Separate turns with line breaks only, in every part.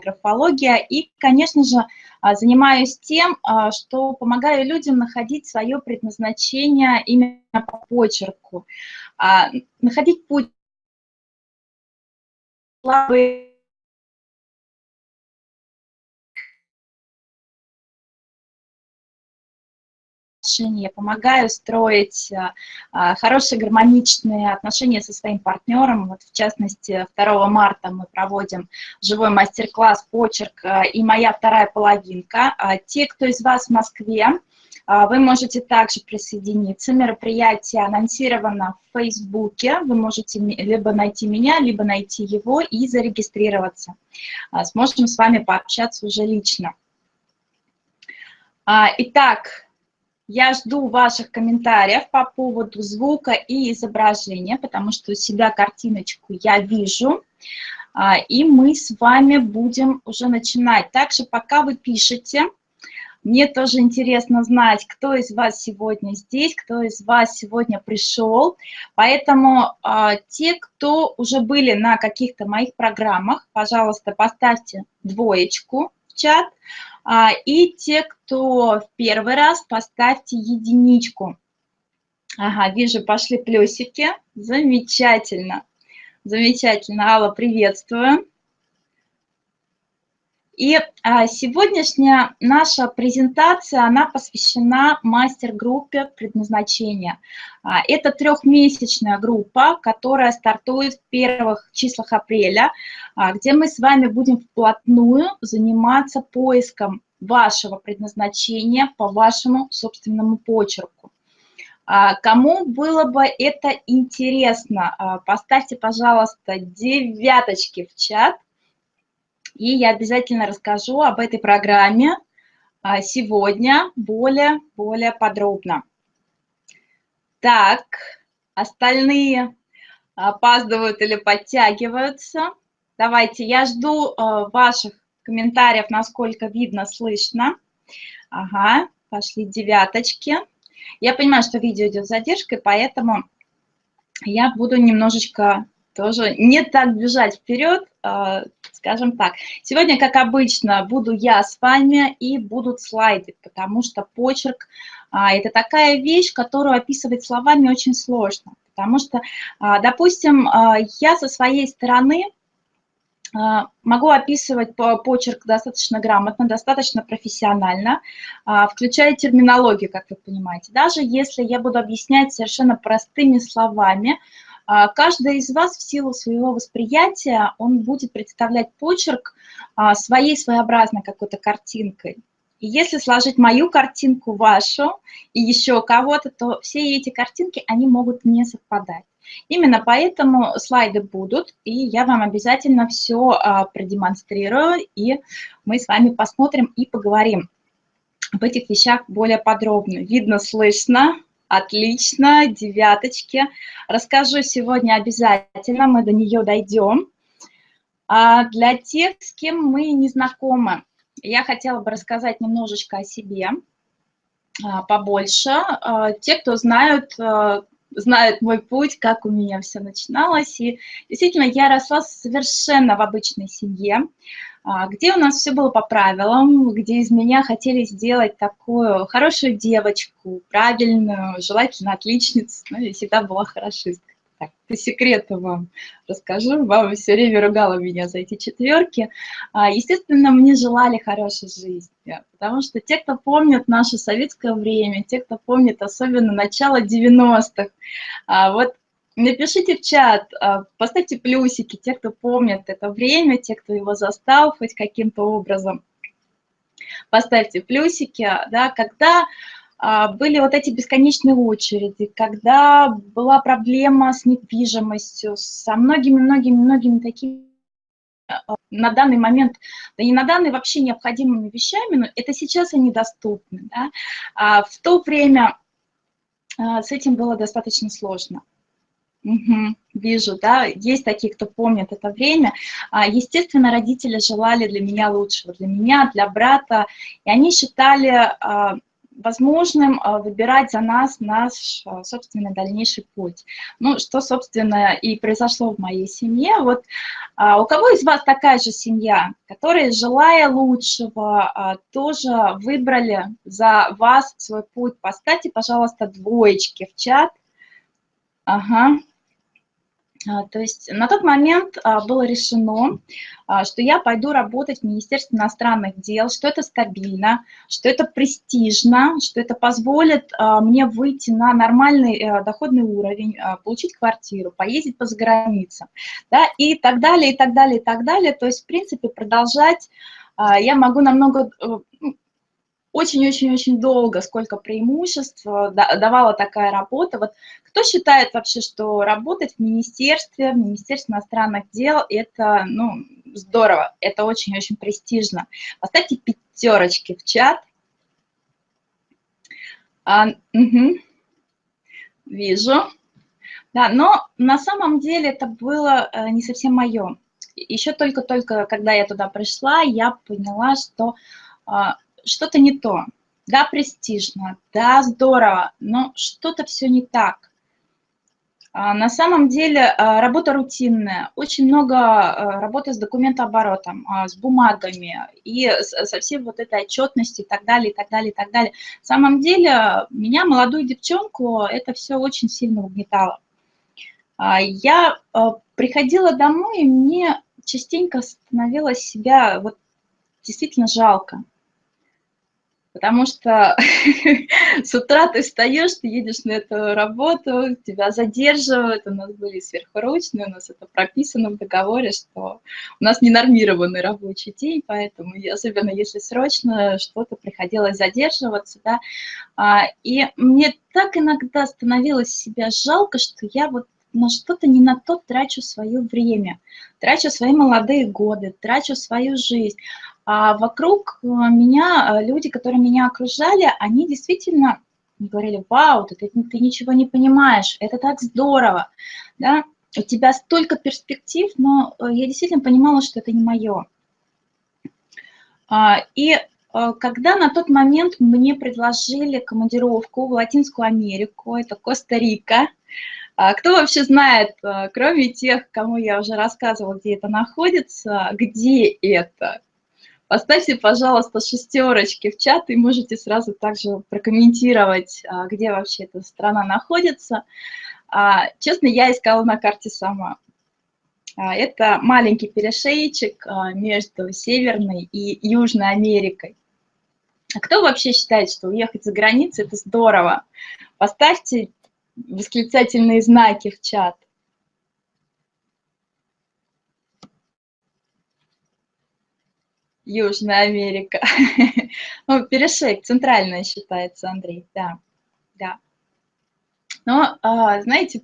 графология. И, конечно же, а, занимаюсь тем, а, что помогаю людям находить свое предназначение именно по почерку. А, находить путь отношения, помогаю строить а, а, хорошие гармоничные отношения со своим партнером. Вот в частности, 2 марта мы проводим живой мастер-класс «Почерк» а, и «Моя вторая половинка». Те, кто из вас в Москве, вы можете также присоединиться. Мероприятие анонсировано в Фейсбуке. Вы можете либо найти меня, либо найти его и зарегистрироваться. Сможем с вами пообщаться уже лично. Итак, я жду ваших комментариев по поводу звука и изображения, потому что у себя картиночку я вижу. А, и мы с вами будем уже начинать. Также пока вы пишете, мне тоже интересно знать, кто из вас сегодня здесь, кто из вас сегодня пришел. Поэтому а, те, кто уже были на каких-то моих программах, пожалуйста, поставьте двоечку чат. А, и те, кто в первый раз, поставьте единичку. Ага, вижу, пошли плюсики. Замечательно. Замечательно. Алла, приветствую. И а, сегодняшняя наша презентация, она посвящена мастер-группе предназначения. А, это трехмесячная группа, которая стартует в первых числах апреля, а, где мы с вами будем вплотную заниматься поиском вашего предназначения по вашему собственному почерку. Кому было бы это интересно, поставьте, пожалуйста, девяточки в чат, и я обязательно расскажу об этой программе а, сегодня более, более подробно. Так, остальные опаздывают или подтягиваются. Давайте, я жду а, ваших комментариев, насколько видно, слышно. Ага, пошли девяточки. Я понимаю, что видео идет с задержкой, поэтому я буду немножечко тоже не так бежать вперед, а, скажем так. Сегодня, как обычно, буду я с вами и будут слайды, потому что почерк а, – это такая вещь, которую описывать словами очень сложно. Потому что, а, допустим, я со своей стороны могу описывать почерк достаточно грамотно, достаточно профессионально, включая терминологию, как вы понимаете. Даже если я буду объяснять совершенно простыми словами, каждый из вас в силу своего восприятия, он будет представлять почерк а, своей своеобразной какой-то картинкой. И если сложить мою картинку, вашу и еще кого-то, то все эти картинки, они могут не совпадать. Именно поэтому слайды будут, и я вам обязательно все а, продемонстрирую, и мы с вами посмотрим и поговорим об этих вещах более подробно. Видно, слышно, Отлично, девяточки. Расскажу сегодня обязательно, мы до нее дойдем. А для тех, с кем мы не знакомы, я хотела бы рассказать немножечко о себе а, побольше. А, те, кто знают, а, знают мой путь, как у меня все начиналось. И действительно, я росла совершенно в обычной семье. А, где у нас все было по правилам, где из меня хотели сделать такую хорошую девочку, правильную, желательно отличницу, ну, я всегда была хорошисткой. Так, по секрету вам расскажу, мама все время ругала меня за эти четверки. А, естественно, мне желали хорошей жизни, потому что те, кто помнит наше советское время, те, кто помнит особенно начало 90-х, а, вот Напишите в чат, а, поставьте плюсики, те, кто помнит это время, те, кто его застал хоть каким-то образом. Поставьте плюсики, да, когда а, были вот эти бесконечные очереди, когда была проблема с недвижимостью, со многими-многими-многими такими а, на данный момент, да не на данный вообще необходимыми вещами, но это сейчас они доступны. Да? А в то время с этим было достаточно сложно. Угу, вижу, да, есть такие, кто помнит это время. А, естественно, родители желали для меня лучшего, для меня, для брата, и они считали, а, возможным выбирать за нас наш собственный дальнейший путь. Ну, что, собственно, и произошло в моей семье. Вот у кого из вас такая же семья, которые, желая лучшего, тоже выбрали за вас свой путь? Поставьте, пожалуйста, двоечки в чат. Ага, а, то есть на тот момент а, было решено, а, что я пойду работать в Министерстве иностранных дел, что это стабильно, что это престижно, что это позволит мне выйти на нормальный э, доходный уровень, получить квартиру, поездить по заграницам, да, и так далее, и так далее, и так далее. То есть, в принципе, продолжать я могу намного э, очень-очень-очень долго, сколько преимуществ э, давала такая работа. Вот кто считает вообще, что работать в министерстве, в Министерстве иностранных дел, это, ну, здорово, это очень-очень престижно. Поставьте пятерочки в чат. А, угу. Вижу. Да, но на самом деле это было э, не совсем мое. Еще только-только, когда я туда пришла, я поняла, что а, что-то не то. Да, престижно, да, здорово, но что-то все не так. А, на самом деле а, работа рутинная, очень много а, работы с документооборотом, с бумагами и со всей вот этой отчетностью и так далее, и так далее, и так далее. На самом деле меня, молодую девчонку, это все очень сильно угнетало. Я приходила домой, и мне частенько становилось себя вот действительно жалко. Потому что с утра ты встаешь, ты едешь на эту работу, тебя задерживают, у нас были сверхурочные, у нас это прописано в договоре, что у нас ненормированный рабочий день, поэтому, особенно если срочно, что-то приходилось задерживаться, да, и мне так иногда становилось себя жалко, что я вот на что-то не на то трачу свое время, трачу свои молодые годы, трачу свою жизнь. А вокруг э, меня э, люди, которые меня окружали, они действительно говорили, вау, ты, ты ничего не понимаешь, это так здорово, да, у тебя столько перспектив, но э, я действительно понимала, что это не мое. А, и когда на тот момент мне предложили командировку в Латинскую Америку, это Коста-Рика, а кто вообще знает, кроме тех, кому я уже рассказывала, где это находится, где это? Поставьте, пожалуйста, шестерочки в чат, и можете сразу также прокомментировать, а, где вообще эта страна находится. А, честно, я искала на карте сама. А, это маленький перешейчик между Северной и Южной Америкой. Кто вообще считает, что уехать за границу – это здорово? Поставьте восклицательные знаки в чат. Южная Америка. ну, перешейк, центральная считается, Андрей, да, да. Но, а, знаете,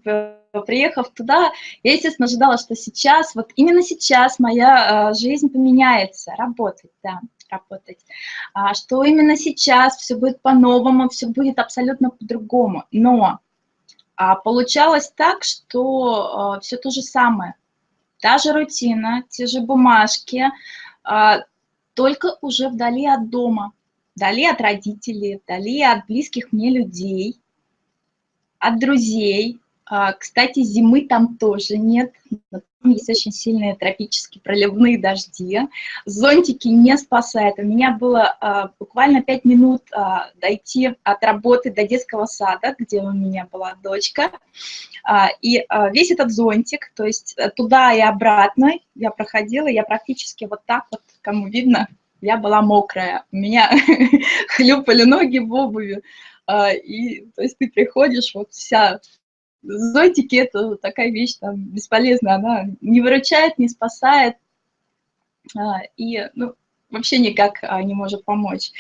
приехав туда, я, естественно, ожидала, что сейчас, вот именно сейчас моя а, жизнь поменяется, работать, да, работать. А, что именно сейчас все будет по-новому, все будет абсолютно по-другому. Но получалось так, что все то же самое. Та же рутина, те же бумажки, только уже вдали от дома, вдали от родителей, вдали от близких мне людей, от друзей. А, кстати, зимы там тоже нет, там есть очень сильные тропические проливные дожди. Зонтики не спасают. У меня было а, буквально 5 минут а, дойти от работы до детского сада, где у меня была дочка. И весь этот зонтик, то есть туда и обратно я проходила, я практически вот так вот кому видно, я была мокрая, у меня хлюпали ноги в обуви, а, и, то есть ты приходишь, вот вся, зонтики – это такая вещь там бесполезная, она не выручает, не спасает, а, и, ну, вообще никак а, не может помочь.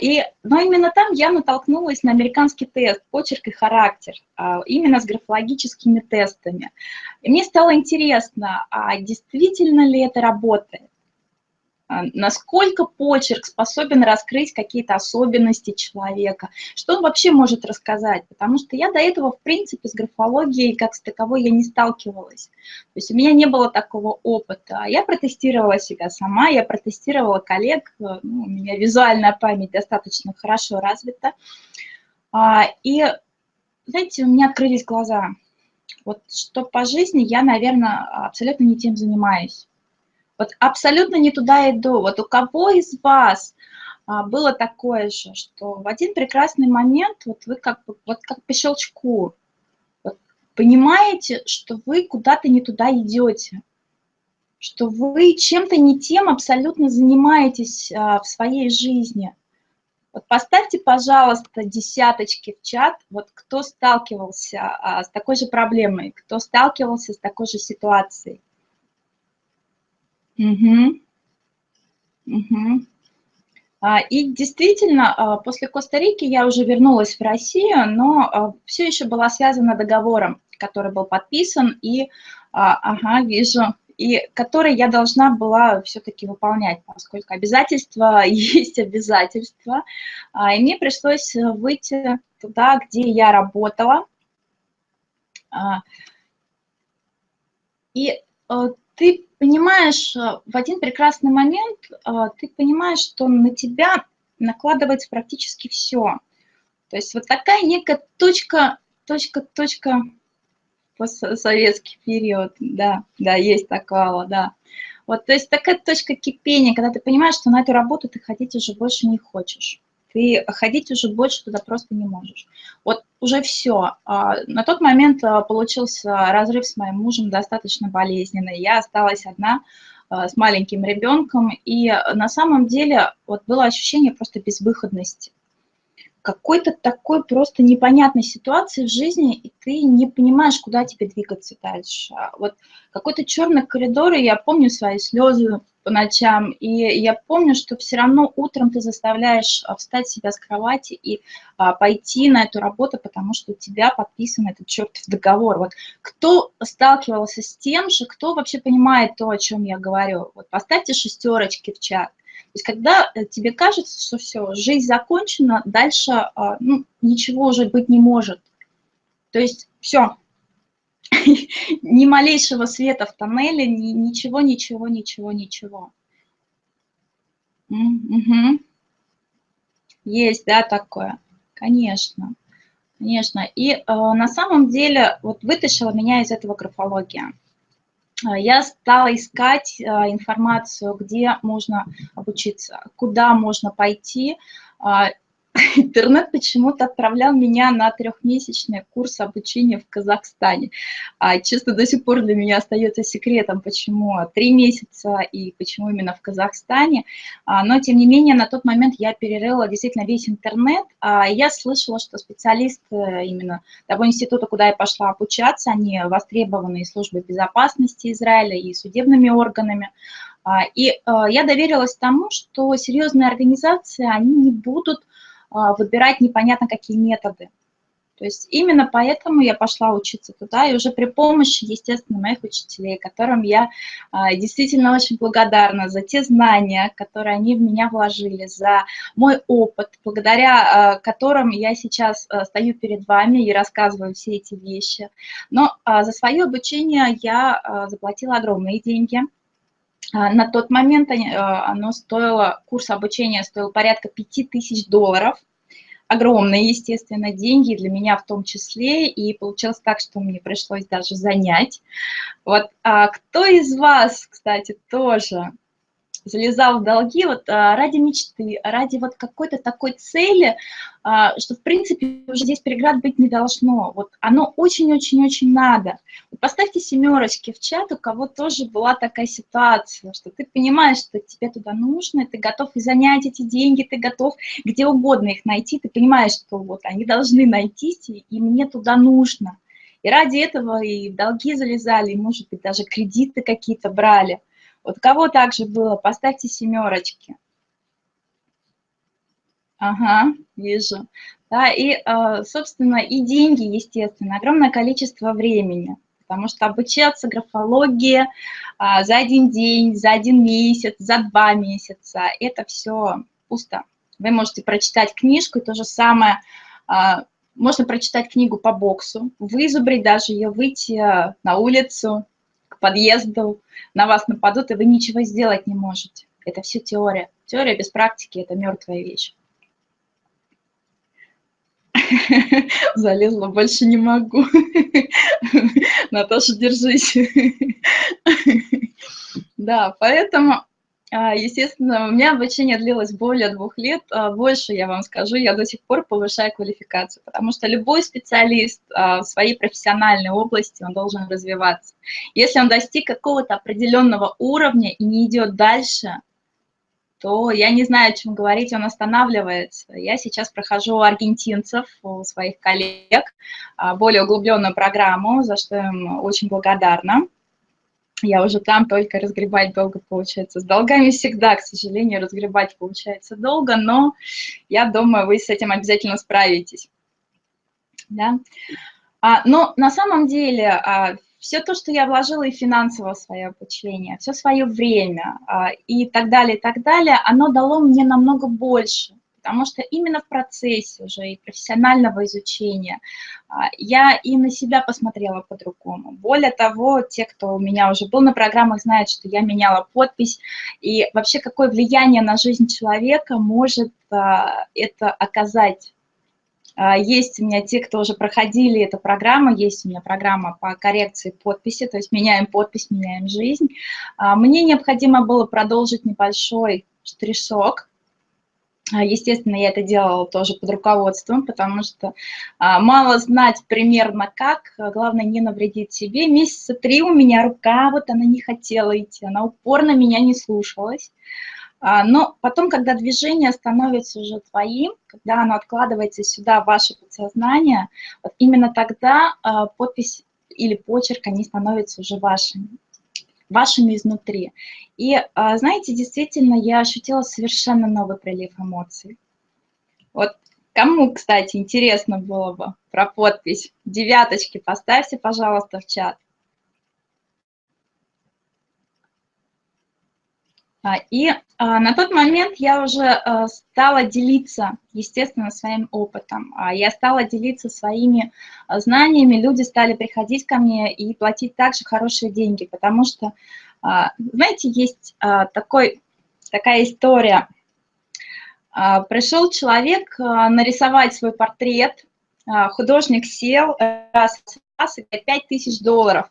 И, но именно там я натолкнулась на американский тест «Почерк и характер», именно с графологическими тестами. И мне стало интересно, а действительно ли это работает? А, насколько почерк способен раскрыть какие-то особенности человека, что он вообще может рассказать, потому что я до этого, в принципе, с графологией как с таковой я не сталкивалась. То есть у меня не было такого опыта. Я протестировала себя сама, я протестировала коллег, ну, у меня визуальная память достаточно хорошо развита. А, и, знаете, у меня открылись глаза. Вот что по жизни я, наверное, абсолютно не тем занимаюсь. Вот абсолютно не туда иду. Вот у кого из вас а, было такое же, что в один прекрасный момент вот вы как бы, вот как по щелчку, вот понимаете, что вы куда-то не туда идете, что вы чем-то не тем абсолютно занимаетесь а, в своей жизни. Вот поставьте, пожалуйста, десяточки в чат, вот кто сталкивался а, с такой же проблемой, кто сталкивался с такой же ситуацией. Угу. Угу. И действительно, а, после Коста-Рики я уже вернулась в Россию, но а, все еще была связана договором, который был подписан, и, ага, вижу, и который я должна была все-таки выполнять, поскольку обязательства есть обязательства. И мне пришлось выйти туда, где я работала. И ты понимаешь, э, в один прекрасный момент э, ты понимаешь, что на тебя накладывается практически все. То есть вот такая некая точка, точка, точка, советский период, да, да, есть такого, да. Вот, то есть такая точка кипения, когда ты понимаешь, что на эту работу ты ходить уже больше не хочешь ты ходить уже больше туда просто не можешь. Вот уже все. А, на тот момент а, получился разрыв с моим мужем достаточно болезненный. Я осталась одна а, с маленьким ребенком, и на самом деле вот было ощущение просто безвыходности какой-то такой просто непонятной ситуации в жизни, и ты не понимаешь, куда тебе двигаться дальше. Вот какой-то черный коридор, и я помню свои слезы по ночам, и я помню, что все равно утром ты заставляешь а, встать себя с кровати и а, пойти на эту работу, потому что у тебя подписан этот чертов договор. Вот кто сталкивался с тем же, кто вообще понимает то, о чем я говорю? Вот поставьте шестерочки в чат. То есть когда э, тебе кажется, что все, жизнь закончена, дальше а, ну, ничего уже быть не может. То есть все, ни малейшего света в тоннеле, ни, ничего, ничего, ничего, ничего. Угу. Есть, да, такое? Конечно, конечно. И э, на самом деле вот вытащила меня из этого графология. А, я стала искать а, информацию, где можно обучиться, куда можно пойти. Интернет почему-то отправлял меня на трехмесячный курс обучения в Казахстане. А, честно, до сих пор для меня остается секретом, почему три месяца и почему именно в Казахстане. А, но, тем не менее, на тот момент я перерыла действительно весь интернет. А, я слышала, что специалисты именно того института, куда я пошла обучаться, они востребованы и службой безопасности Израиля, и судебными органами. А, и а, я доверилась тому, что серьезные организации, они не будут выбирать непонятно какие методы. То есть именно поэтому я пошла учиться туда, и уже при помощи, естественно, моих учителей, которым я а, действительно очень благодарна за те знания, которые они в меня вложили, за мой опыт, благодаря а, которым я сейчас стою перед вами и рассказываю все эти вещи. Но за свое обучение я заплатила огромные деньги. А, на тот момент а, оно стоило, курс обучения стоил порядка 5000 долларов. Огромные, естественно, деньги для меня в том числе. И получилось так, что мне пришлось даже занять. Вот а кто из вас, кстати, тоже залезал в долги вот а, ради мечты, ради вот какой-то такой цели, а, что, в принципе, уже здесь преград быть не должно. Вот оно очень-очень-очень надо. Поставьте семерочки в чат, у кого тоже была такая ситуация, что ты понимаешь, что тебе туда нужно, ты готов и занять эти деньги, ты готов где угодно их найти, ты понимаешь, что вот они должны найтись, и мне туда нужно. И ради этого и долги залезали, и, может быть, даже кредиты какие-то брали – вот кого также было? Поставьте семерочки. Ага, вижу. Да, и, а, собственно, и деньги, естественно, огромное количество времени. потому что обучаться графологии а, за один день, за один месяц, за два месяца – это все пусто. Вы можете прочитать книжку, и то же самое, а, можно прочитать книгу по боксу, вызубрить даже ее, выйти а, на улицу, к подъезду, на вас нападут, и вы ничего сделать не можете. Это все теория. Теория без практики – это мертвая вещь. Залезла, больше не могу. Наташа, держись. Да, поэтому, естественно, у меня обучение длилось более двух лет. А, больше, я вам скажу, я до сих пор повышаю квалификацию, потому что любой специалист а, в своей профессиональной области, он должен развиваться. Если он достиг какого-то определенного уровня и не идет дальше, то я не знаю, о чем говорить, он останавливается. Я сейчас прохожу у аргентинцев, у своих коллег, а, более углубленную программу, за что им очень благодарна. Я уже там только разгребать долго получается. С долгами всегда, к сожалению, разгребать получается долго, но я думаю, вы с этим обязательно справитесь. Да? А, но на самом деле а, все то, что я вложила и финансово свое обучение, все свое время а, и так далее, и так далее, оно дало мне намного больше, потому что именно в процессе уже и профессионального изучения а, я и на себя посмотрела по-другому. Более того, те, кто у меня уже был на программах, знают, что я меняла подпись, и вообще какое влияние на жизнь человека может а, это оказать а, есть у меня те, кто уже проходили эту программу, есть у меня программа по коррекции подписи, то есть меняем подпись, меняем жизнь. Мне необходимо было продолжить небольшой штришок. А, естественно, я это делала тоже под руководством, потому что мало знать примерно как, главное не навредить себе. Месяца три у меня рука, вот она не хотела идти, она упорно меня не слушалась. А, но потом, когда движение становится уже твоим, когда оно откладывается сюда, в ваше подсознание, вот именно тогда а, подпись или почерк, они становятся уже вашими, вашими изнутри. И, а, знаете, действительно, я ощутила совершенно новый прилив эмоций. Вот кому, кстати, интересно было бы про подпись, девяточки поставьте, пожалуйста, в чат. И а, на тот момент я уже а, стала делиться, естественно, своим опытом. Я стала делиться своими знаниями, люди стали приходить ко мне и платить также хорошие деньги, потому что, знаете, есть такой, такая история. Пришел человек нарисовать свой портрет, художник сел, раз, раз, и 5 тысяч долларов.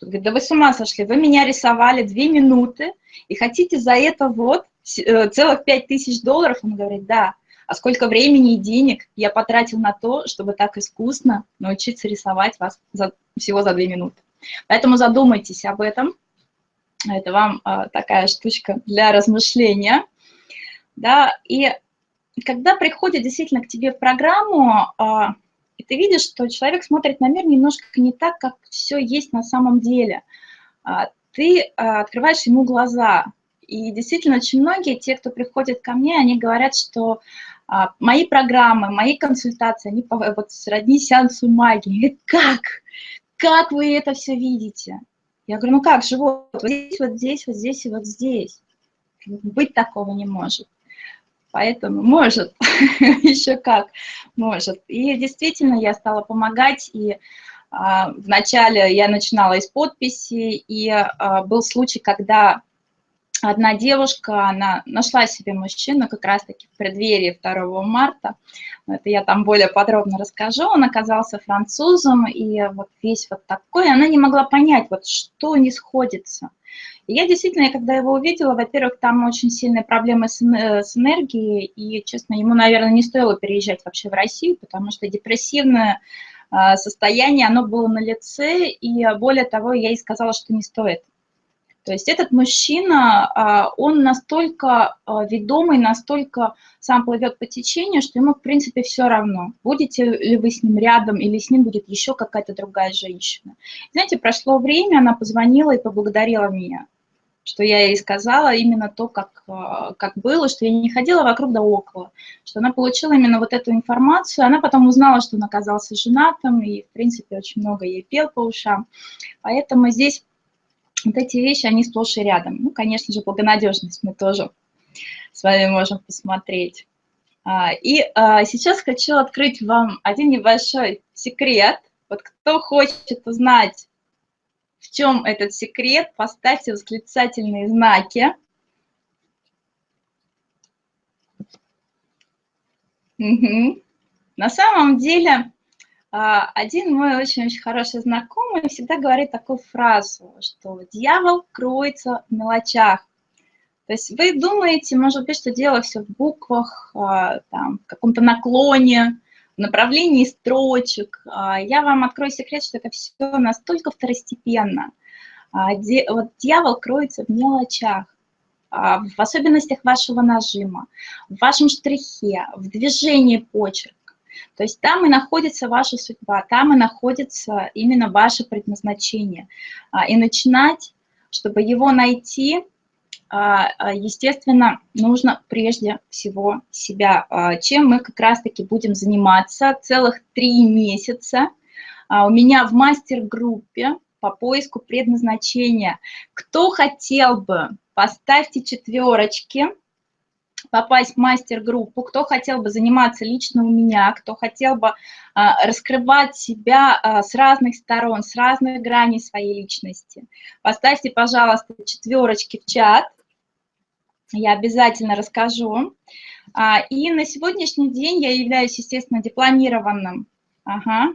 Говорит, да вы с ума сошли, вы меня рисовали две минуты, и хотите за это вот э, целых пять тысяч долларов? Он говорит, да. А сколько времени и денег я потратил на то, чтобы так искусно научиться рисовать вас за, всего за две минуты. Поэтому задумайтесь об этом. Это вам а, такая штучка для размышления. Да, и когда приходит действительно к тебе в программу, а, и ты видишь, что человек смотрит на мир немножко не так, как все есть на самом деле. А, ты а, открываешь ему глаза. И действительно, очень многие, те, кто приходит ко мне, они говорят, что а, мои программы, мои консультации, они вот сродни сеансу магии. Как? Как вы это все видите? Я говорю, ну как, живот, вот здесь, вот здесь, вот здесь и вот здесь. Быть такого не может. Поэтому может, еще как может. И действительно я стала помогать, и а, вначале я начинала из подписи, и а, был случай, когда одна девушка, она нашла себе мужчину как раз-таки в преддверии 2 марта, это я там более подробно расскажу, он оказался французом, и вот весь вот такой, она не могла понять, вот что не сходится. И я действительно, когда его увидела, во-первых, там очень сильные проблемы с, с энергией, и, честно, ему, наверное, не стоило переезжать вообще в Россию, потому что депрессивное а, состояние, оно было на лице, и более того, я ей сказала, что не стоит. То есть этот мужчина, а, он настолько а, ведомый, настолько сам плывет по течению, что ему, в принципе, все равно, будете ли вы с ним рядом или с ним будет еще какая-то другая женщина. Знаете, прошло время, она позвонила и поблагодарила меня. что я ей сказала именно то, как, а, как было, что я не ходила вокруг да около, что она получила именно вот эту информацию, она потом узнала, что он оказался женатым, и, в принципе, очень много ей пел по ушам, поэтому здесь вот эти вещи, они сплошь и рядом. Ну, конечно же, благонадежность мы тоже с вами можем посмотреть. А, и а, сейчас хочу открыть вам один небольшой секрет. Вот кто хочет узнать, в чем этот секрет, поставьте восклицательные знаки. Угу. На самом деле, один мой очень-очень хороший знакомый всегда говорит такую фразу, что дьявол кроется в мелочах. То есть вы думаете, может быть, что дело все в буквах, а, там, в каком-то наклоне, в направлении строчек. А, я вам открою секрет, что это все настолько второстепенно. А, вот дьявол кроется в мелочах, в особенностях вашего нажима, в вашем штрихе, в движении почерка. То есть там и находится ваша судьба, там и находится именно ваше предназначение. И начинать, чтобы его найти, а, а, естественно, нужно прежде всего себя, а, чем мы как раз-таки будем заниматься целых три месяца. У меня в мастер-группе по поиску предназначения. Кто хотел бы, поставьте четверочки, попасть в мастер-группу, кто хотел бы заниматься лично у меня, кто хотел бы а, раскрывать себя а, с разных сторон, с разных граней своей личности. Поставьте, пожалуйста, четверочки в чат я обязательно расскажу. А, и на сегодняшний день я являюсь, естественно, дипломированным, ага,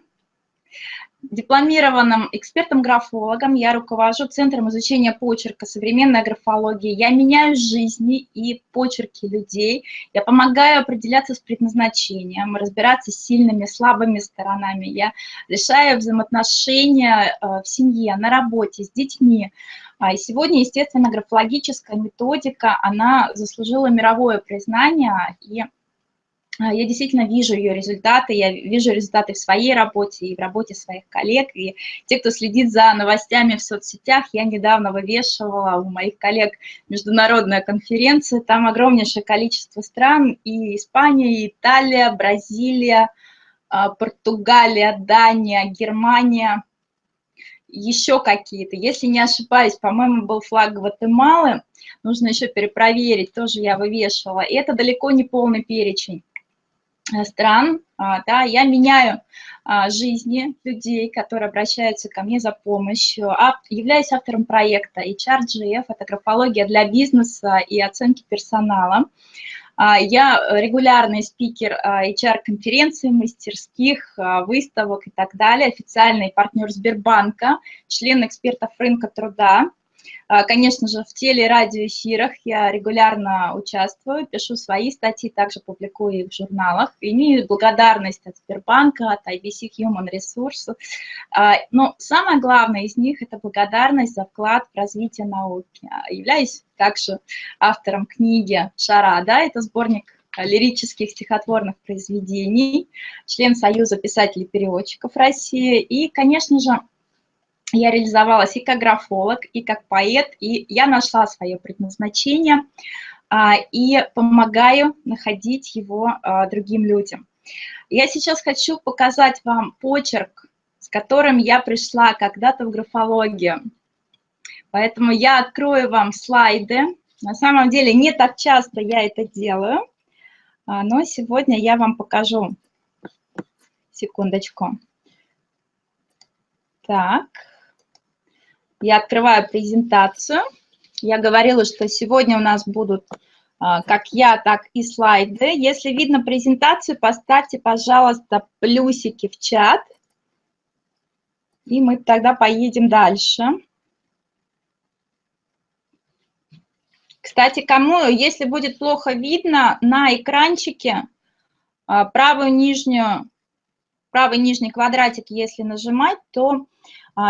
дипломированным экспертом-графологом. Я руковожу Центром изучения почерка современной графологии. Я меняю жизни и почерки людей. Я помогаю определяться с предназначением, разбираться с сильными, слабыми сторонами. Я решаю взаимоотношения э, в семье, на работе, с детьми. А, и сегодня, естественно, графологическая методика, она заслужила мировое признание, и я действительно вижу ее результаты, я вижу результаты в своей работе и в работе своих коллег, и те, кто следит за новостями в соцсетях, я недавно вывешивала у моих коллег международная конференция, там огромнейшее количество стран, и Испания, и Италия, Бразилия, а, Португалия, Дания, Германия, еще какие-то. Если не ошибаюсь, по-моему, был флаг Гватемалы, нужно еще перепроверить, тоже я вывешивала. И это далеко не полный перечень стран, а, да, я меняю а, жизни людей, которые обращаются ко мне за помощью, являюсь автором проекта HRGF, это графология для бизнеса и оценки персонала. А, я регулярный спикер HR-конференций, а, мастерских, а, выставок и так далее, официальный партнер Сбербанка, член экспертов рынка труда. А, конечно же, в теле- и радиоэфирах я регулярно участвую, пишу свои статьи, также публикую их в журналах. Имею благодарность от Сбербанка, от IBC Human Resources. А, но самое главное из них – это благодарность за вклад в развитие науки. А, являюсь также автором книги «Шарада», это сборник лирических стихотворных произведений, член Союза писателей-переводчиков России. И, конечно же, я реализовалась и как графолог, и как поэт, и я нашла свое предназначение а, и помогаю находить его а, другим людям. Я сейчас хочу показать вам почерк, с которым я пришла когда-то в графологию. Поэтому я открою вам слайды. На самом деле не так часто я это делаю, а, но сегодня я вам покажу. Секундочку. Так. Я открываю презентацию. Я говорила, что сегодня у нас будут а, как я, так и слайды. Если видно презентацию, поставьте, пожалуйста, плюсики в чат. И мы тогда поедем дальше. Кстати, кому, если будет плохо видно, на экранчике а, правую нижнюю, правый нижний квадратик, если нажимать, то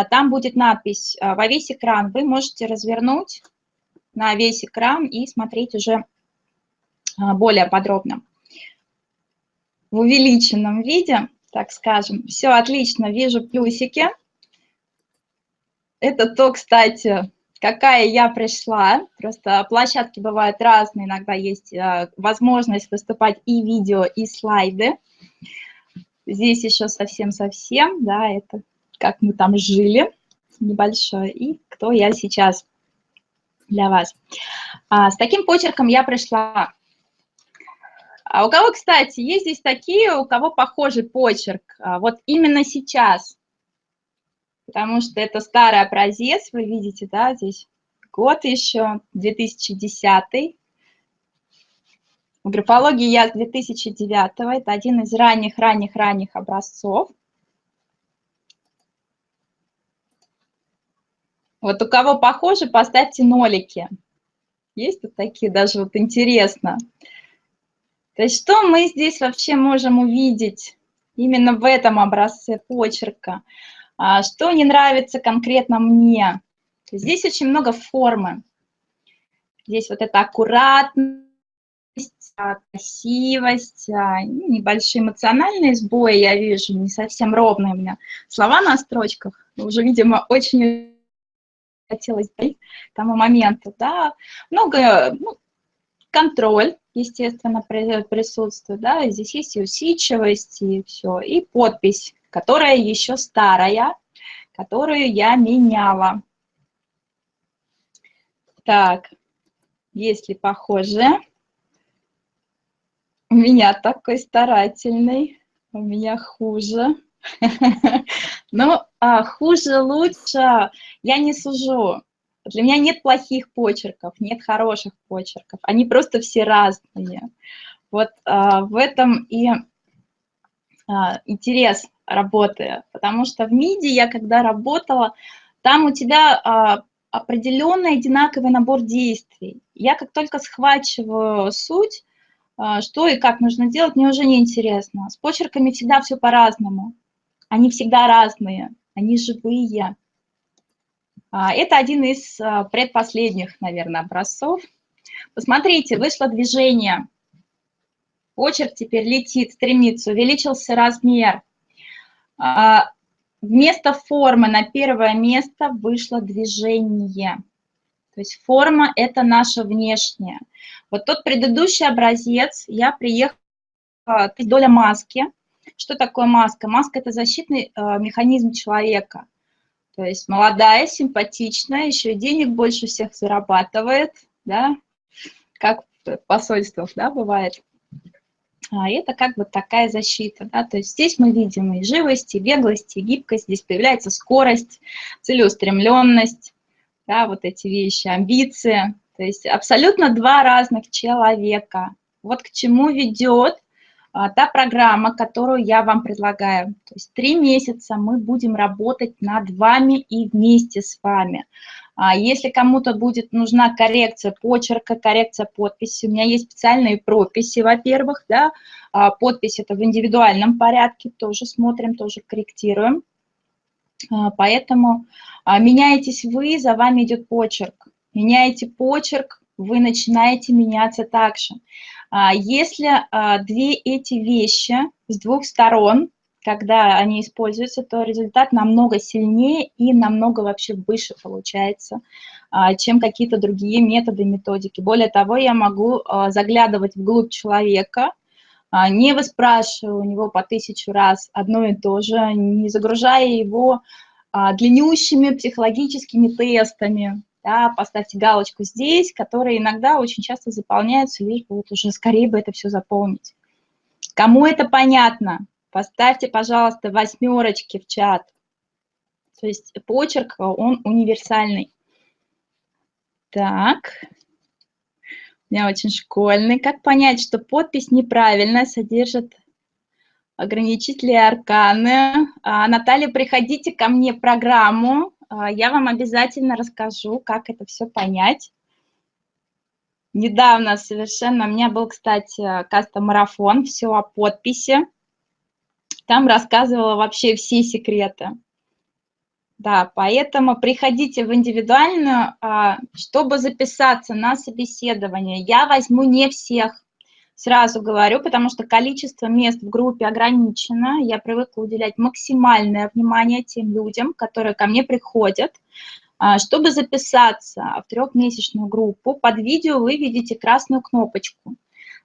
там будет надпись а, «Во весь экран». Вы можете развернуть на весь экран и смотреть уже а, более подробно. В увеличенном виде, так скажем. Все отлично, вижу плюсики. Это то, кстати, какая я пришла. Просто площадки бывают разные, иногда есть возможность выступать и видео, и слайды. Здесь еще совсем-совсем, да, это как мы там жили небольшое, и кто я сейчас для вас. А, с таким почерком я пришла. А у кого, кстати, есть здесь такие, у кого похожий почерк? А, вот именно сейчас потому что это старый образец, вы видите, да, здесь год еще, 2010. В графологии я 2009, это один из ранних-ранних-ранних образцов. Вот у кого похоже, поставьте нолики. Есть тут такие, даже вот интересно. То есть что мы здесь вообще можем увидеть именно в этом образце почерка? А, что не нравится конкретно мне? Здесь очень много формы. Здесь вот это аккуратность, а, красивость, а, ну, небольшие эмоциональные сбои я вижу, не совсем ровные у меня слова на строчках. Уже, видимо, очень хотелось к тому моменту, да. Много, ну, контроль, естественно, присутствует, да, здесь есть и усидчивость, и все, и подпись которая еще старая, которую я меняла. Так, если похоже, у меня такой старательный, у меня хуже. Ну, а хуже, лучше я не сужу. Для меня нет плохих почерков, нет хороших почерков. Они просто все разные. Вот а, в этом и а, интерес работы, потому что в МИДи я когда работала, там у тебя а, определенный одинаковый набор действий. Я как только схвачиваю суть, а, что и как нужно делать, мне уже не интересно. С почерками всегда все по-разному. Они всегда разные, они живые. А, это один из а, предпоследних, наверное, образцов. Посмотрите, вышло движение. Почерк теперь летит, стремится, увеличился размер. А, вместо формы на первое место вышло движение. То есть форма – это наша внешняя. Вот тот предыдущий образец, я приехала, доля маски. Что такое маска? Маска – это защитный э, механизм человека. То есть молодая, симпатичная, еще и денег больше всех зарабатывает, да, как в да, бывает. А это как бы такая защита. Да? То есть здесь мы видим и живость, и беглость, и гибкость, здесь появляется скорость, целеустремленность, да, вот эти вещи, амбиции. То есть абсолютно два разных человека. Вот к чему ведет та программа, которую я вам предлагаю. То есть три месяца мы будем работать над вами и вместе с вами. А если кому-то будет нужна коррекция почерка, коррекция подписи, у меня есть специальные прописи, во-первых, да, а подпись это в индивидуальном порядке, тоже смотрим, тоже корректируем. А, поэтому меняетесь вы, за вами идет почерк. Меняете почерк, вы начинаете меняться также. Если две эти вещи с двух сторон когда они используются, то результат намного сильнее и намного вообще выше получается, а, чем какие-то другие методы, методики. Более того, я могу а, заглядывать вглубь человека, а, не выспрашивая у него по тысячу раз одно и то же, не загружая его длиннющими психологическими тестами, да, поставьте галочку здесь, которые иногда очень часто заполняются, лишь бы вот уже скорее бы это все заполнить. Кому это понятно? Поставьте, пожалуйста, восьмерочки в чат. То есть почерк, он универсальный. Так. У меня очень школьный. Как понять, что подпись неправильная, содержит ограничители арканы? А, Наталья, приходите ко мне в программу. А, я вам обязательно расскажу, как это все понять. Недавно совершенно, у меня был, кстати, кастом-марафон, все о подписи. Там рассказывала вообще все секреты. Да, поэтому приходите в индивидуальную, а, чтобы записаться на собеседование. Я возьму не всех, сразу говорю, потому что количество мест в группе ограничено. Я привыкла уделять максимальное внимание тем людям, которые ко мне приходят. А, чтобы записаться в трехмесячную группу, под видео вы видите красную кнопочку.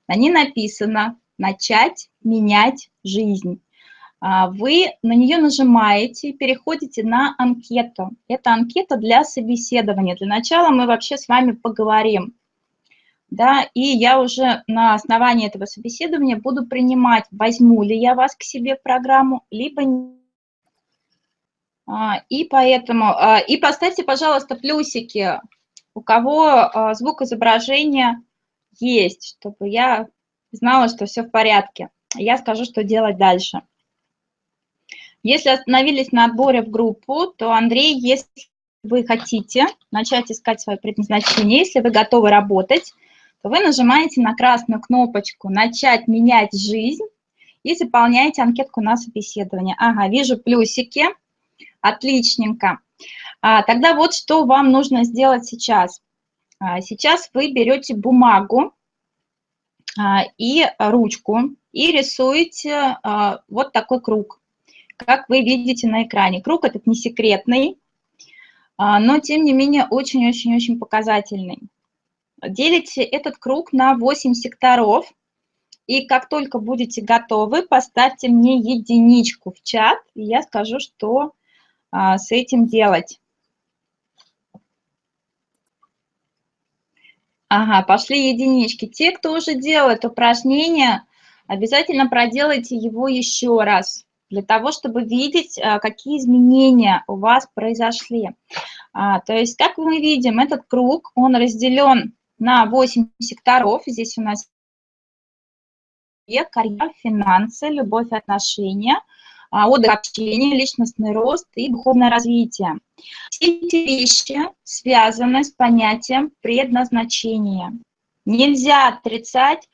На ней написано «Начать менять жизнь». А, вы на нее нажимаете, переходите на анкету. Это анкета для собеседования. Для начала мы вообще с вами поговорим. Да, и я уже на основании этого собеседования буду принимать, возьму ли я вас к себе в программу, либо нет. А, и поэтому, а, и поставьте, пожалуйста, плюсики, у кого звук изображения есть, чтобы я знала, что все в порядке. Я скажу, что делать дальше. Если остановились на отборе в группу, то, Андрей, если вы хотите начать искать свое предназначение, если вы готовы работать, то вы нажимаете на красную кнопочку «Начать менять жизнь» и заполняете анкетку на собеседование. Ага, вижу плюсики. Отличненько. А, тогда вот что вам нужно сделать сейчас. А, сейчас вы берете бумагу а, и ручку и рисуете а, вот такой круг как вы видите на экране. Круг этот не секретный, а, но тем не менее очень-очень-очень показательный. Делите этот круг на 8 секторов, и как только будете готовы, поставьте мне единичку в чат, и я скажу, что а, с этим делать. Ага, пошли единички. Те, кто уже делает упражнение, обязательно проделайте его еще раз для того, чтобы видеть, а, какие изменения у вас произошли. А, то есть, как мы видим, этот круг, он разделен на 8 секторов. Здесь у нас карьера, финансы, любовь, отношения, а, отдых, общение, личностный рост и духовное развитие. Все эти вещи связаны с понятием предназначения. Нельзя отрицать,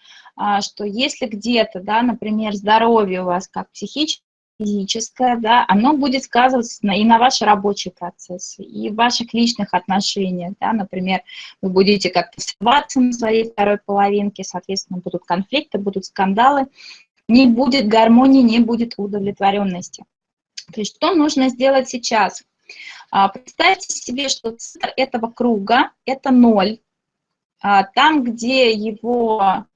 что если где-то, да, например, здоровье у вас как психическое, физическое, да, оно будет сказываться на, и на ваши рабочие процессы, и в ваших личных отношениях, да, например, вы будете как-то срываться на своей второй половинке, соответственно, будут конфликты, будут скандалы, не будет гармонии, не будет удовлетворенности. То есть что нужно сделать сейчас? А, представьте себе, что центр этого круга – это ноль. А, там, где его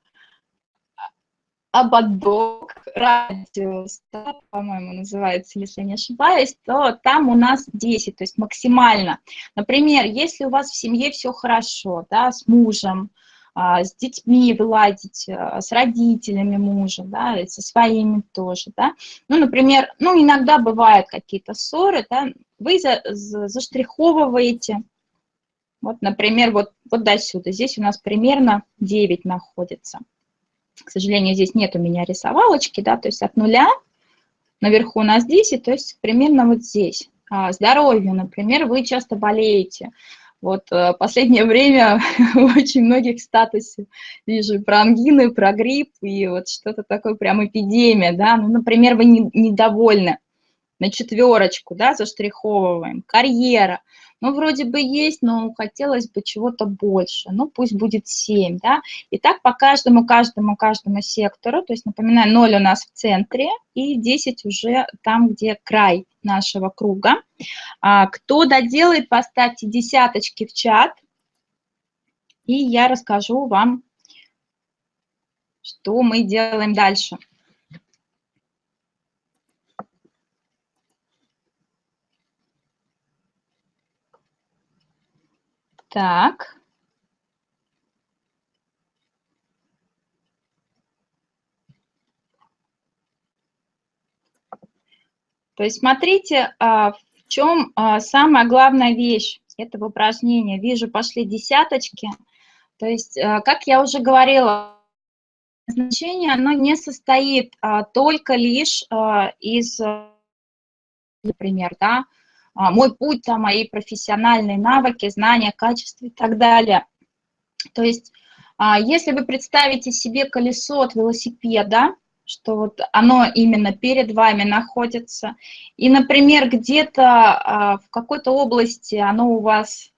ободок, радиус, да, по-моему, называется, если не ошибаюсь, то там у нас 10, то есть максимально. Например, если у вас в семье все хорошо, да, с мужем, а, с детьми вы ладите, а, с родителями мужа, да, со своими тоже, да. Ну, например, ну, иногда бывают какие-то ссоры, да, вы за, за, заштриховываете, вот, например, вот, вот до сюда, здесь у нас примерно 9 находится. К сожалению, здесь нет у меня рисовалочки, да, то есть от нуля наверху у нас 10, то есть примерно вот здесь. А здоровью, например, вы часто болеете. Вот э, последнее время очень многих статусе вижу про ангины, про грипп и вот что-то такое, прям эпидемия, да. Ну, например, вы не, недовольны на четверочку, да, заштриховываем. Карьера. Ну, вроде бы есть, но хотелось бы чего-то больше. Ну, пусть будет 7, да. И так по каждому, каждому, каждому сектору. То есть, напоминаю, 0 у нас в центре и 10 уже там, где край нашего круга. А, кто доделает, поставьте десяточки в чат. И я расскажу вам, что мы делаем дальше. Так. То есть смотрите, а, в чем а, самая главная вещь этого упражнения. Вижу, пошли десяточки. То есть, а, как я уже говорила, значение оно не состоит только лишь из, например, да, мой путь, там, мои профессиональные навыки, знания, качества и так далее. То есть, а, если вы представите себе колесо от велосипеда, что вот оно именно перед вами находится, и, например, где-то а, в какой-то области оно у вас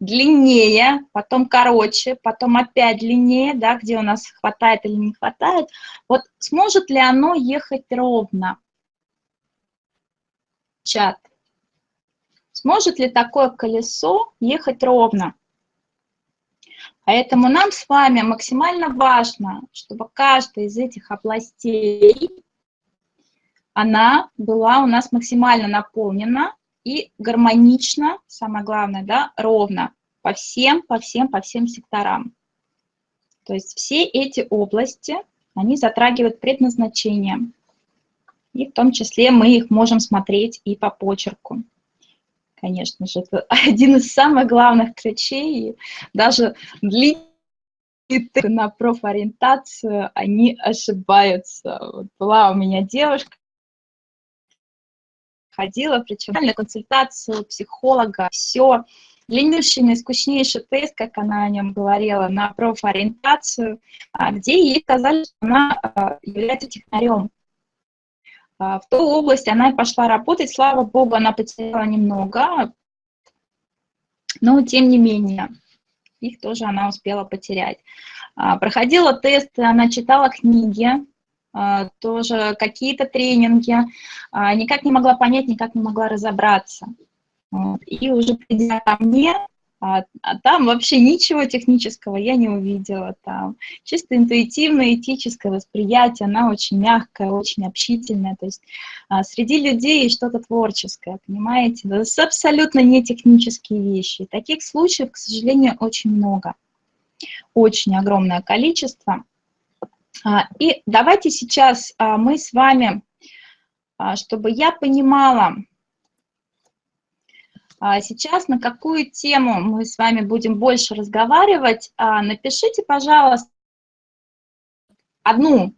длиннее, потом короче, потом опять длиннее, да, где у нас хватает или не хватает, вот сможет ли оно ехать ровно? Чат Сможет ли такое колесо ехать ровно? Поэтому нам с вами максимально важно, чтобы каждая из этих областей, она была у нас максимально наполнена и гармонично, самое главное, да, ровно по всем, по всем, по всем секторам. То есть все эти области, они затрагивают предназначение. И в том числе мы их можем смотреть и по почерку. Конечно же, это один из самых главных ключей. Даже длительные на профориентацию, они ошибаются. Вот была у меня девушка, ходила, причем на консультацию психолога, все, длиннейший, наискучнейший тест, как она о нем говорила, на профориентацию, а, где ей сказали, что она а, является технарем. А, в ту область она и пошла работать, слава богу, она потеряла немного, но тем не менее, их тоже она успела потерять. Проходила тесты, она читала книги, тоже какие-то тренинги, никак не могла понять, никак не могла разобраться. И уже придя ко мне, а, а там вообще ничего технического я не увидела. Там чисто интуитивное, этическое восприятие, она очень мягкая, очень общительная. То есть а, среди людей что-то творческое, понимаете? Это абсолютно не технические вещи. Таких случаев, к сожалению, очень много. Очень огромное количество. А, и давайте сейчас а, мы с вами, а, чтобы я понимала, сейчас на какую тему мы с вами будем больше разговаривать, а, напишите, пожалуйста, одну,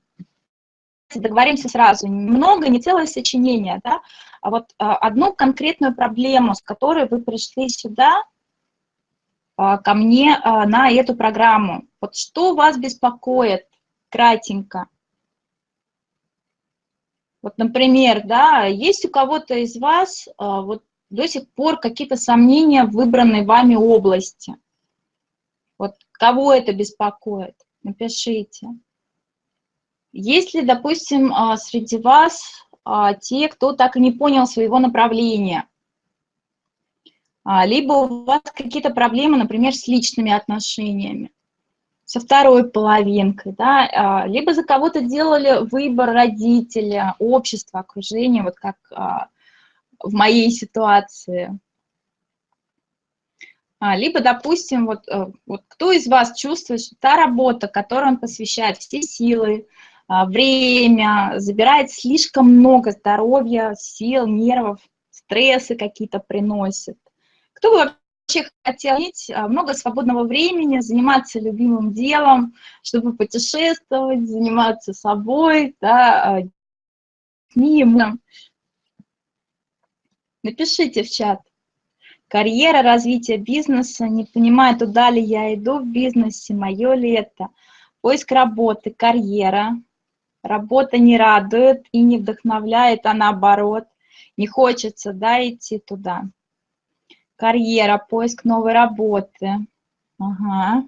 договоримся сразу, много, не целое сочинение, да, а вот а, одну конкретную проблему, с которой вы пришли сюда, ко мне на эту программу. Вот что вас беспокоит, кратенько. Вот, например, да, есть у кого-то из вас вот до сих пор какие-то сомнения в выбранной вами области. Вот кого это беспокоит? Напишите. Есть ли, допустим, а, среди вас а, те, кто так и не понял своего направления? А, либо у вас какие-то проблемы, например, с личными отношениями, со второй половинкой, да? либо за кого-то делали выбор родителя, общества, окружения, вот как в моей ситуации. А, либо, допустим, вот, э, вот кто из вас чувствует, что та работа, которой он посвящает все силы, а, время, забирает слишком много здоровья, сил, нервов, стрессы какие-то приносит. Кто бы вообще хотел иметь а, много свободного времени, заниматься любимым делом, чтобы путешествовать, заниматься собой, да, книгам, Напишите в чат. Карьера, развитие бизнеса, не понимаю, туда ли я иду в бизнесе, мое ли это. Поиск работы, карьера. Работа не радует и не вдохновляет, а наоборот. Не хочется, да, идти туда. Карьера, поиск новой работы. Ага.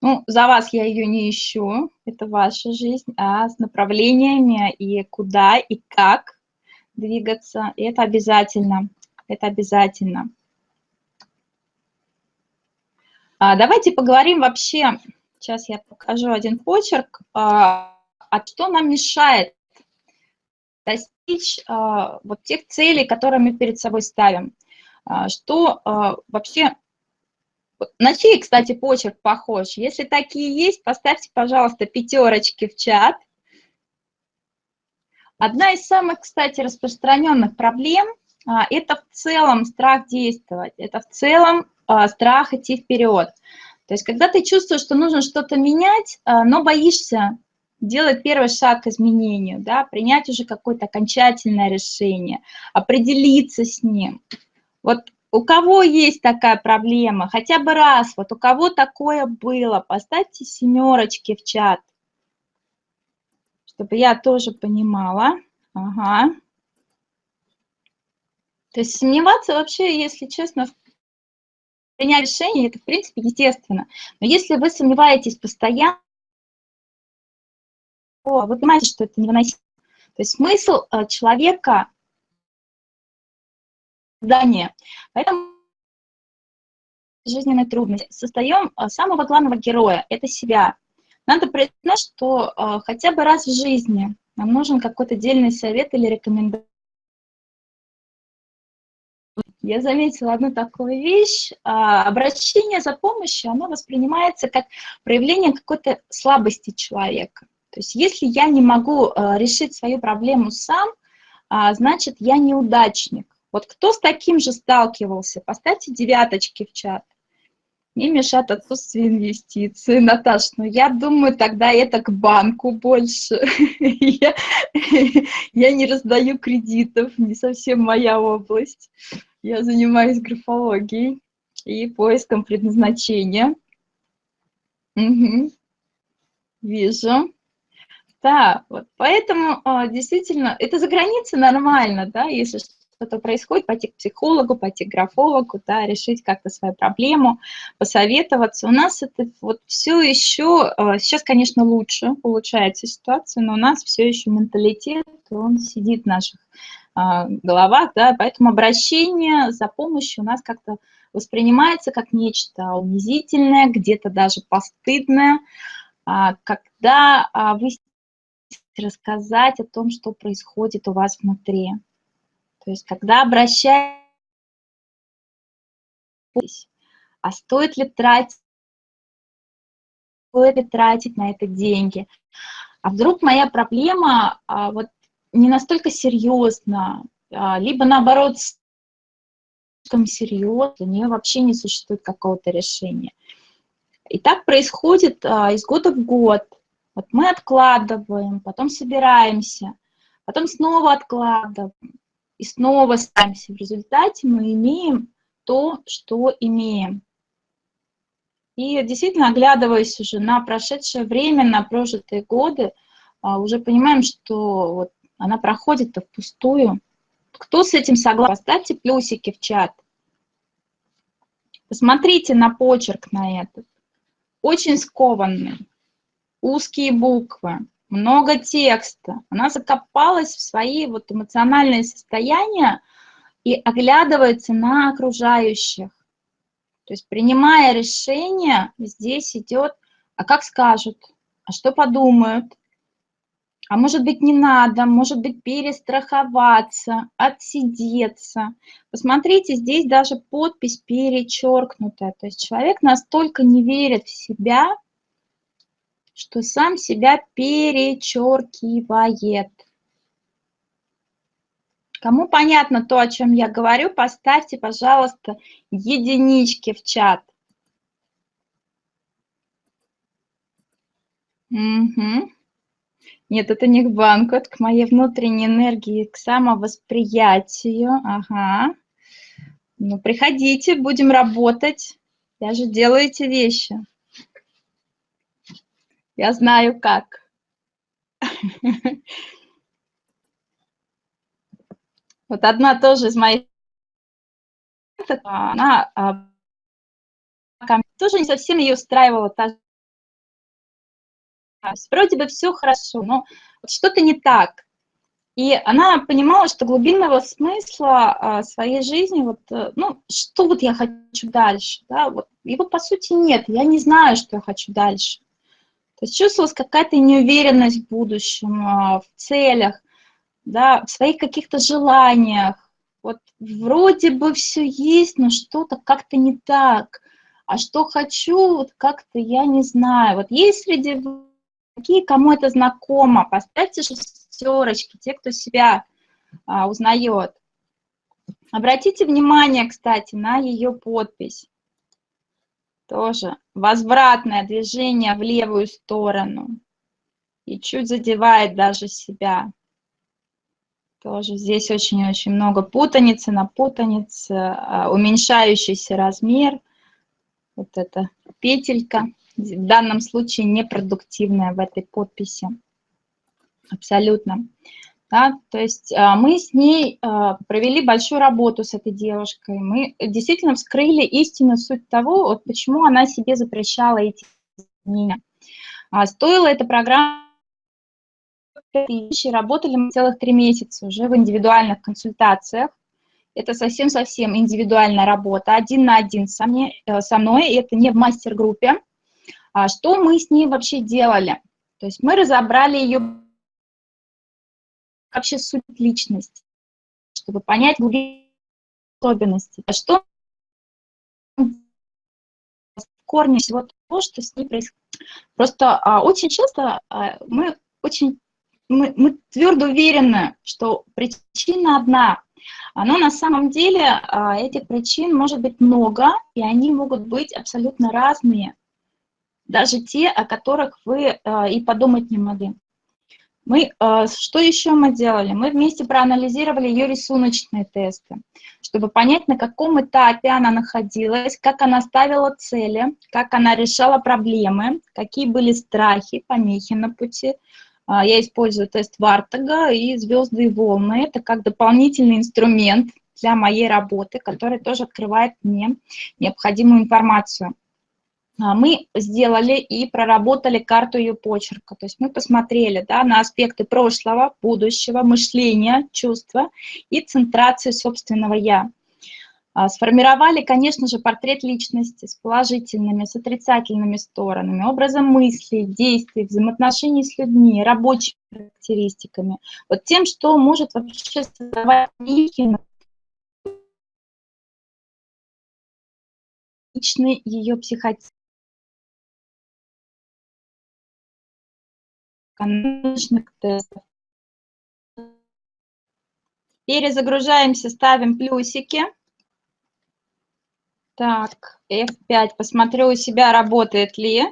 Ну, за вас я ее не ищу, это ваша жизнь, а с направлениями и куда, и как двигаться. И это обязательно. Это обязательно. А, давайте поговорим вообще, сейчас я покажу один почерк, а, а что нам мешает достичь а, вот тех целей, которые мы перед собой ставим. А, что а, вообще... На чей, кстати, почерк похож? Если такие есть, поставьте, пожалуйста, пятерочки в чат. Одна из самых, кстати, распространенных проблем а, – это в целом страх действовать, это в целом а, страх идти вперед. То есть когда ты чувствуешь, что нужно что-то менять, а, но боишься делать первый шаг к изменению, да, принять уже какое-то окончательное решение, определиться с ним. Вот у кого есть такая проблема, хотя бы раз, вот у кого такое было, поставьте семерочки в чат чтобы я тоже понимала. Ага. То есть сомневаться вообще, если честно, в принять решение, это, в принципе, естественно. Но если вы сомневаетесь постоянно, то вы понимаете, что это невыносимо. То есть смысл э, человека здание. Поэтому жизненной трудности создаем а, самого главного героя – это себя. Надо признать, что э, хотя бы раз в жизни нам нужен какой-то отдельный совет или рекомендация. Я заметила одну такую вещь. А, обращение за помощью, оно воспринимается как проявление какой-то слабости человека. То есть если я не могу э, решить свою проблему сам, а, значит, я неудачник. Вот кто с таким же сталкивался? Поставьте девяточки в чат не мешает отсутствие инвестиций. Наташ, ну я думаю, тогда это к банку больше. я, я не раздаю кредитов, не совсем моя область. Я занимаюсь графологией и поиском предназначения. Угу. Вижу. Да, вот поэтому а, действительно, это за границей нормально, да, если что-то происходит, пойти к психологу, пойти к графологу, да, решить как-то свою проблему, посоветоваться. У нас это вот все еще, э, сейчас, конечно, лучше улучшается ситуация, но у нас все еще менталитет, он сидит в наших а, головах, да, поэтому обращение за помощью у нас как-то воспринимается как нечто унизительное, где-то даже постыдное, а, когда а, вы рассказать о том, что происходит у вас внутри. То есть когда обращаетесь, а стоит ли тратить, стоит ли тратить на это деньги? А вдруг моя проблема а, вот не настолько серьезна, а, либо наоборот слишком серьезно, у нее вообще не существует какого-то решения. И так происходит а, из года в год. Вот мы откладываем, потом собираемся, потом снова откладываем и снова ставимся. В результате мы имеем то, что имеем. И действительно, оглядываясь уже на прошедшее время, на прожитые годы, а, уже понимаем, что вот она проходит-то впустую. Кто с этим согласен? Поставьте плюсики в чат. Посмотрите на почерк на этот. Очень скованный, узкие буквы много текста. Она закопалась в свои вот эмоциональные состояния и оглядывается на окружающих. То есть принимая решение, здесь идет, а как скажут, а что подумают, а может быть не надо, может быть перестраховаться, отсидеться. Посмотрите, здесь даже подпись перечеркнутая. То есть человек настолько не верит в себя, что сам себя перечеркивает. Кому понятно то, о чем я говорю, поставьте, пожалуйста, единички в чат. Угу. Нет, это не к банку, это к моей внутренней энергии, к самовосприятию. Ага. Ну, приходите, будем работать. Я же делаю эти вещи. Я знаю как. Вот одна тоже из моих она а, тоже не совсем ее устраивала. Вроде бы все хорошо, но что-то не так. И она понимала, что глубинного смысла а, своей жизни, вот, э, ну, что вот я хочу дальше, да, вот, его по сути нет, я не знаю, что я хочу дальше. То есть чувствовалась какая-то неуверенность в будущем, а, в целях, да, в своих каких-то желаниях. Вот вроде бы все есть, но что-то как-то не так. А что хочу, вот как-то я не знаю. Вот есть среди такие, кому это знакомо, поставьте шестерочки, те, кто себя а, узнает. Обратите внимание, кстати, на ее подпись тоже. Возвратное движение в левую сторону. И чуть задевает даже себя. Тоже здесь очень-очень много путаницы на путанице, а, уменьшающийся размер, вот эта петелька, в данном случае непродуктивная в этой подписи, абсолютно. Да, то есть а, мы с ней а, провели большую работу с этой девушкой. Мы действительно вскрыли истинную суть того, вот почему она себе запрещала эти изменения. А, стоила эта программа работали мы целых три месяца уже в индивидуальных консультациях. это совсем-совсем индивидуальная работа, один на один со, мне, э, со мной, это не в мастер-группе. Что мы с ней вообще делали? То есть мы разобрали ее вообще суть личности, чтобы понять глубину особенности. А что в корне всего того, что с ней происходит? Просто а, очень часто а, мы очень мы, мы твердо уверены, что причина одна, но на самом деле а, этих причин может быть много, и они могут быть абсолютно разные, даже те, о которых вы а, и подумать не могли. Мы, а, что еще мы делали? Мы вместе проанализировали ее рисуночные тесты, чтобы понять, на каком этапе она находилась, как она ставила цели, как она решала проблемы, какие были страхи, помехи на пути, а, я использую тест Вартага и звезды и волны. Это как дополнительный инструмент для моей работы, который тоже открывает мне необходимую информацию. А, мы сделали и проработали карту ее почерка. То есть мы посмотрели да, на аспекты прошлого, будущего, мышления, чувства и центрации собственного «я». А, сформировали, конечно же, портрет личности с положительными, с отрицательными сторонами, образом мыслей, действий, взаимоотношений с людьми, рабочими характеристиками. Вот тем, что может вообще создавать личный ее психотип. Тестов. Перезагружаемся, ставим плюсики. Так, F5. Посмотрю у себя, работает ли.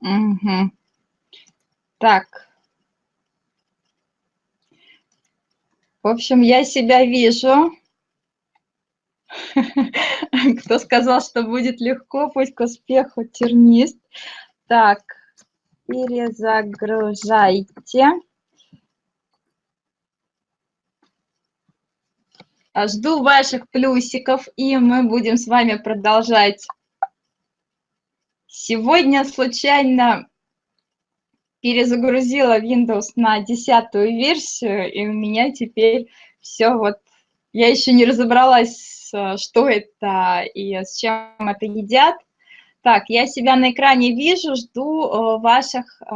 Угу. Так. В общем, я себя вижу. Кто сказал, что будет легко, пусть к успеху тернист. Так, перезагружайте. А, жду ваших плюсиков, и мы будем с вами продолжать. Сегодня случайно перезагрузила Windows на десятую версию, и у меня теперь все вот... Я еще не разобралась, что это и с чем это едят. Так, я себя на экране вижу, жду э, ваших э,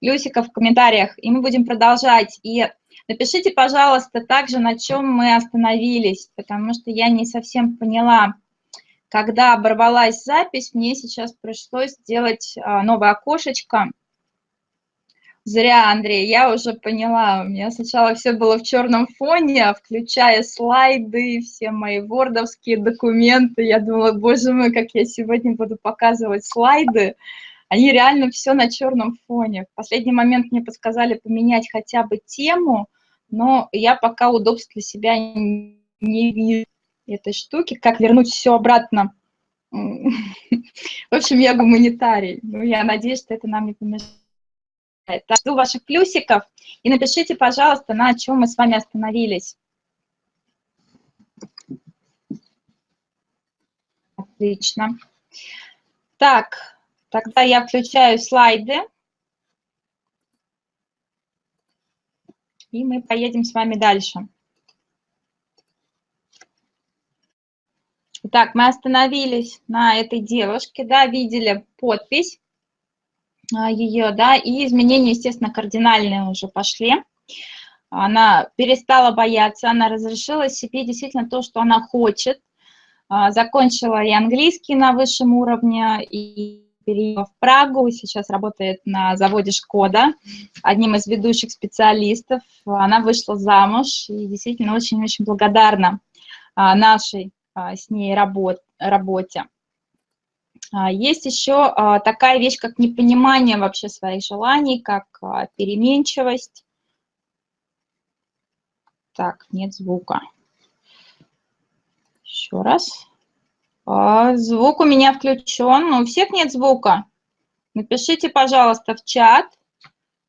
плюсиков в комментариях, и мы будем продолжать. И Напишите, пожалуйста, также, на чем мы остановились, потому что я не совсем поняла, когда оборвалась запись, мне сейчас пришлось сделать а, новое окошечко. Зря, Андрей, я уже поняла. У меня сначала все было в черном фоне, включая слайды, все мои вордовские документы. Я думала, боже мой, как я сегодня буду показывать слайды. Они реально все на черном фоне. В последний момент мне подсказали поменять хотя бы тему, но я пока удобств для себя не вижу этой штуки. Как вернуть все обратно? В общем, я гуманитарий. Ну, я надеюсь, что это нам не помешает. Так, жду ваших плюсиков. И напишите, пожалуйста, на чем мы с вами остановились. Отлично. Так, Тогда я включаю слайды. И мы поедем с вами дальше. Итак, мы остановились на этой девушке, да, видели подпись ее, да, и изменения, естественно, кардинальные уже пошли. Она перестала бояться, она разрешила себе действительно то, что она хочет. А, закончила и английский на высшем уровне, и переехала в Прагу, сейчас работает на заводе «Шкода», одним из ведущих специалистов. Она вышла замуж и действительно очень-очень благодарна а, нашей а, с ней работ, работе. А, есть еще такая вещь, как непонимание вообще своих желаний, как переменчивость. Так, нет звука. Еще раз. А, звук у меня включен, но у всех нет звука. Напишите, пожалуйста, в чат,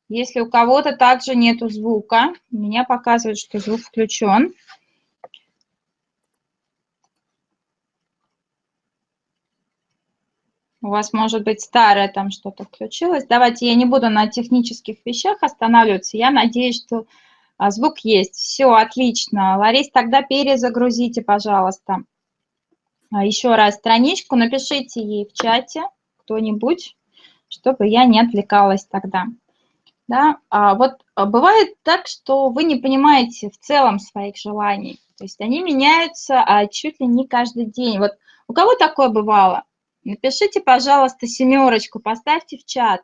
если у кого-то также нету звука. Меня показывает, что звук включен. У вас может быть старое там что-то включилось. Давайте я не буду на технических вещах останавливаться. Я надеюсь, что А, звук есть. Все, отлично. Ларис, тогда перезагрузите, пожалуйста. А, еще раз страничку, напишите ей в чате кто-нибудь, чтобы я не отвлекалась тогда. Да? А вот а, бывает так, что вы не понимаете в целом своих желаний. То есть они меняются а, чуть ли не каждый день. Вот у кого такое бывало? Напишите, пожалуйста, семерочку, поставьте в чат.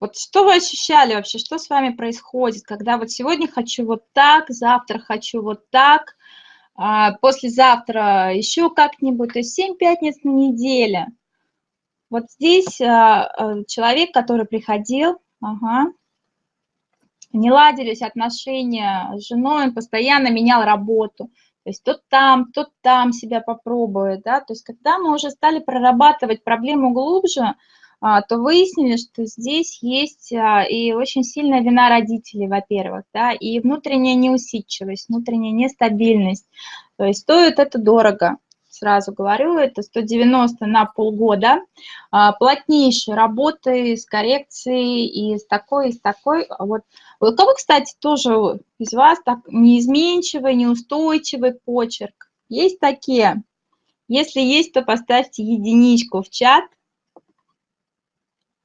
Вот что вы ощущали вообще, что с вами происходит, когда вот сегодня хочу вот так, завтра хочу вот так, а послезавтра еще как-нибудь, то есть 7 пятниц на неделе. Вот здесь а, а, человек, который приходил, ага, не ладились отношения с женой, он постоянно менял работу. Есть то там, то там себя попробует, да. То есть когда мы уже стали прорабатывать проблему глубже, а, то выяснили, что здесь есть а, и очень сильная вина родителей, во-первых, да, и внутренняя неусидчивость, внутренняя нестабильность. То есть стоит это дорого, сразу говорю, это 190 на полгода, а, плотнейшей работы с коррекцией и с такой, и с такой. Вот. У кого, кстати, тоже из вас так неизменчивый, неустойчивый почерк? Есть такие? Если есть, то поставьте единичку в чат –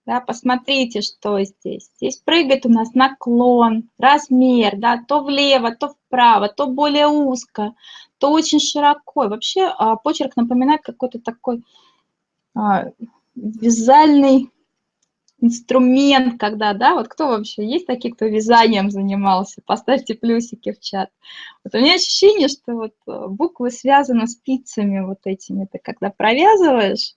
да, посмотрите, что здесь. Здесь прыгает у нас наклон, размер, да, то влево, то вправо, то более узко, то очень широко. вообще а, почерк напоминает какой-то такой а, вязальный инструмент, когда, да, вот кто вообще, есть такие, кто вязанием занимался, поставьте плюсики в чат. Вот у меня ощущение, что вот а, буквы связаны спицами вот этими, ты когда провязываешь,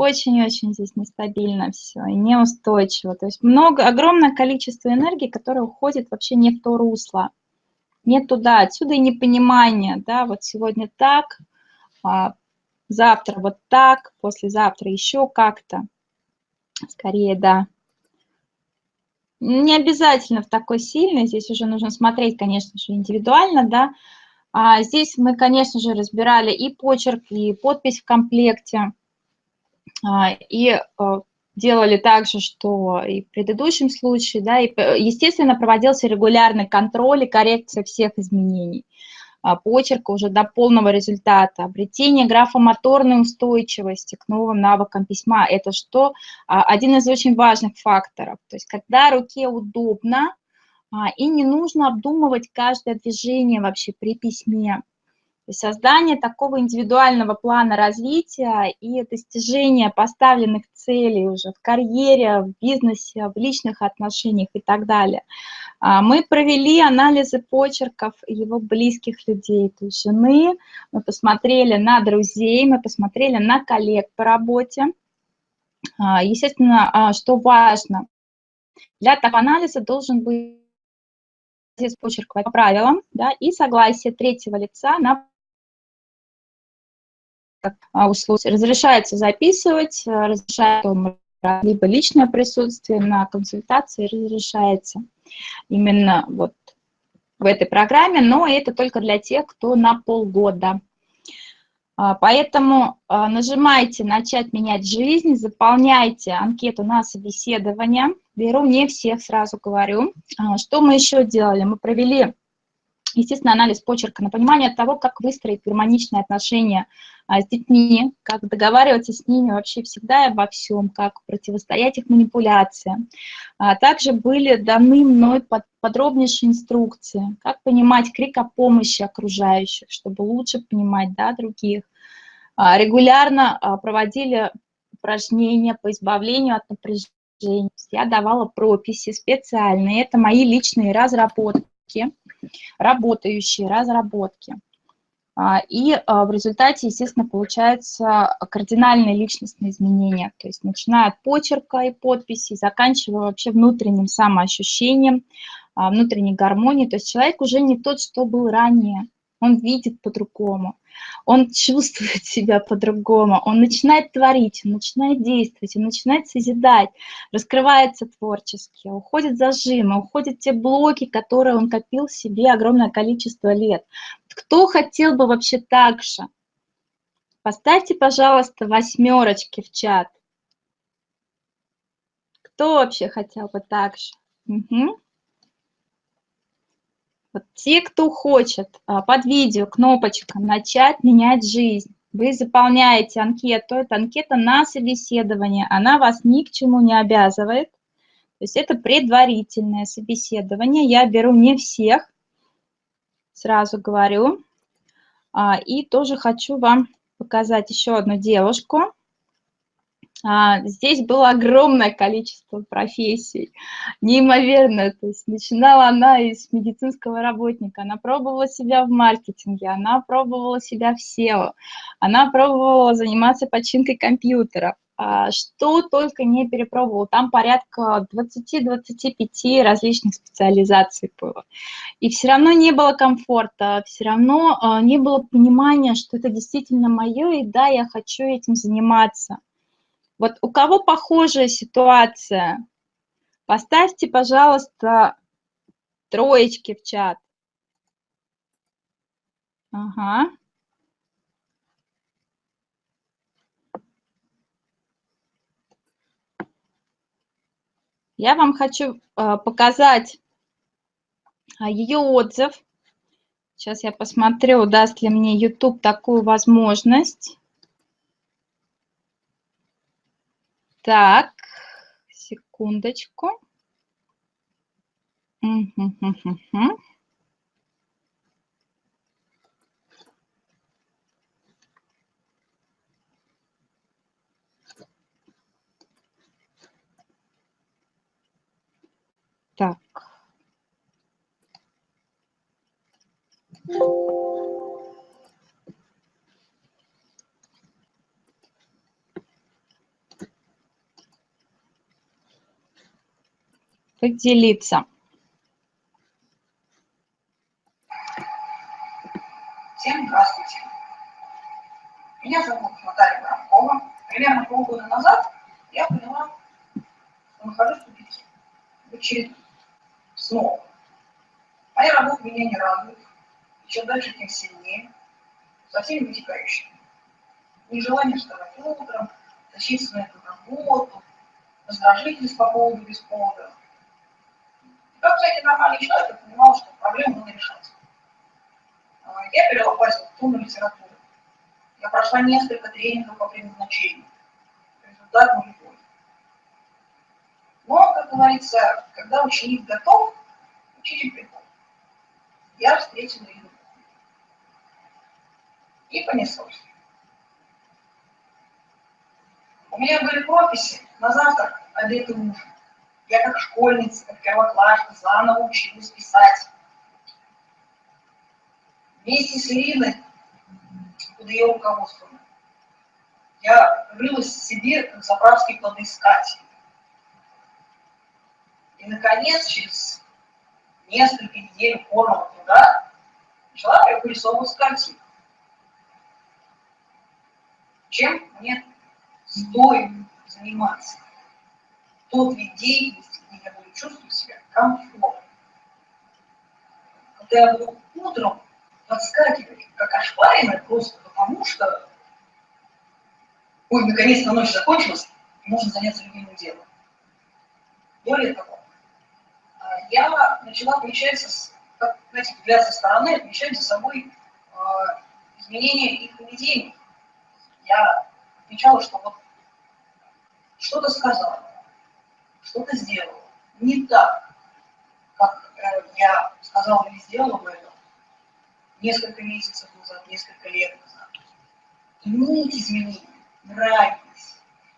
очень-очень здесь нестабильно все и неустойчиво. То есть много, огромное количество энергии, которое уходит вообще не в то русло, не туда. Отсюда и непонимание, да, вот сегодня так, а завтра вот так, послезавтра еще как-то. Скорее, да. Не обязательно в такой сильный, здесь уже нужно смотреть, конечно же, индивидуально, да. А здесь мы, конечно же, разбирали и почерк, и подпись в комплекте. А, и а, делали так же, что и в предыдущем случае, да, и, естественно, проводился регулярный контроль и коррекция всех изменений а, почерка уже до полного результата. Обретение графомоторной устойчивости к новым навыкам письма – это что? Один из очень важных факторов. То есть когда руке удобно, и не нужно обдумывать каждое движение вообще при письме создание такого индивидуального плана развития и достижения поставленных целей уже в карьере, в бизнесе, в личных отношениях и так далее. А, мы провели анализы почерков его близких людей, то есть жены, мы посмотрели на друзей, мы посмотрели на коллег по работе. А, естественно, а, что важно, для такого анализа должен быть почерк по правилам да, и согласие третьего лица на услуг. Разрешается записывать, э, разрешается либо личное присутствие на консультации разрешается именно вот в этой программе, но это только для тех, кто на полгода. А, поэтому а, нажимайте «Начать менять жизнь», заполняйте анкету на собеседование. Беру не всех, сразу говорю. Что мы еще делали? Мы провели Естественно, анализ почерка на понимание того, как выстроить гармоничные отношения а, с детьми, как договариваться с ними вообще всегда и обо всем, как противостоять их манипуляциям. А также были даны мной под, подробнейшие инструкции, как понимать крик о помощи окружающих, чтобы лучше понимать да, других. А, регулярно а, проводили упражнения по избавлению от напряжения. Я давала прописи специальные, это мои личные разработки работающие разработки. А, и а, в результате, естественно, получаются кардинальные личностные изменения, то есть начиная от почерка и подписи, заканчивая вообще внутренним самоощущением, а, внутренней гармонией. То есть человек уже не тот, что был ранее, он видит по-другому он чувствует себя по-другому, он начинает творить, он начинает действовать, он начинает созидать, раскрывается творчески, уходит зажимы, уходят те блоки, которые он копил себе огромное количество лет. Кто хотел бы вообще так же? Поставьте, пожалуйста, восьмерочки в чат. Кто вообще хотел бы так же? Угу. Вот те, кто хочет а, под видео кнопочка «Начать менять жизнь», вы заполняете анкету, это анкета на собеседование, она вас ни к чему не обязывает, то есть это предварительное собеседование, я беру не всех, сразу говорю, а, и тоже хочу вам показать еще одну девушку, здесь было огромное количество профессий, неимоверное. То есть начинала она из медицинского работника, она пробовала себя в маркетинге, она пробовала себя в SEO, она пробовала заниматься починкой компьютера. А, что только не перепробовала. Там порядка 20-25 различных специализаций было. И все равно не было комфорта, все равно а, не было понимания, что это действительно мое, и да, я хочу этим заниматься. Вот у кого похожая ситуация? Поставьте, пожалуйста, троечки в чат. Ага. Я вам хочу э, показать а, ее отзыв. Сейчас я посмотрю, даст ли мне YouTube такую возможность. Так, секундочку. Так. Поделиться.
Всем здравствуйте. Меня зовут Наталья Воронкова. Примерно полгода назад я поняла, что нахожусь в тупике. В очередном. Снова. Моя работа меня не радует. Чем дальше, тем сильнее. Со всеми вытекающими. Нежелание вставать утром, тащиться на работу, раздражительность по поводу без повода, как, кстати, нормальный человек, я понимал, что проблему надо решать. А, я перелопатила тонну литературы. Я прошла несколько тренингов по предназначению. Результат нулевой. Но, как говорится, когда ученик готов, учитель приходит. Я встретила ее. И понеслось. У меня были прописи на завтрак, обед и ужин. Я как школьница, как первоклашка заново училась писать. Вместе с Ириной, под ее руководством, я рылась в себе, как заправский кладоискатель. И, наконец, через несколько недель упорного труда начала вырисовывать картину. Чем мне стоит заниматься? Тот вид деятельности, где я буду чувствовать себя комфортно. Когда я буду утром подскакивать, как ошпаренная, просто потому что, ой, наконец-то ночь закончилась, можно заняться любимым делом. Более того, а, я начала отмечать, как, знаете, взгляд со стороны, отмечать за собой э, изменения их поведения. Я отмечала, что вот что-то сказала, что-то сделала не так, как э, я сказала или сделала бы это несколько месяцев назад, несколько лет назад. И мне эти изменения нравились.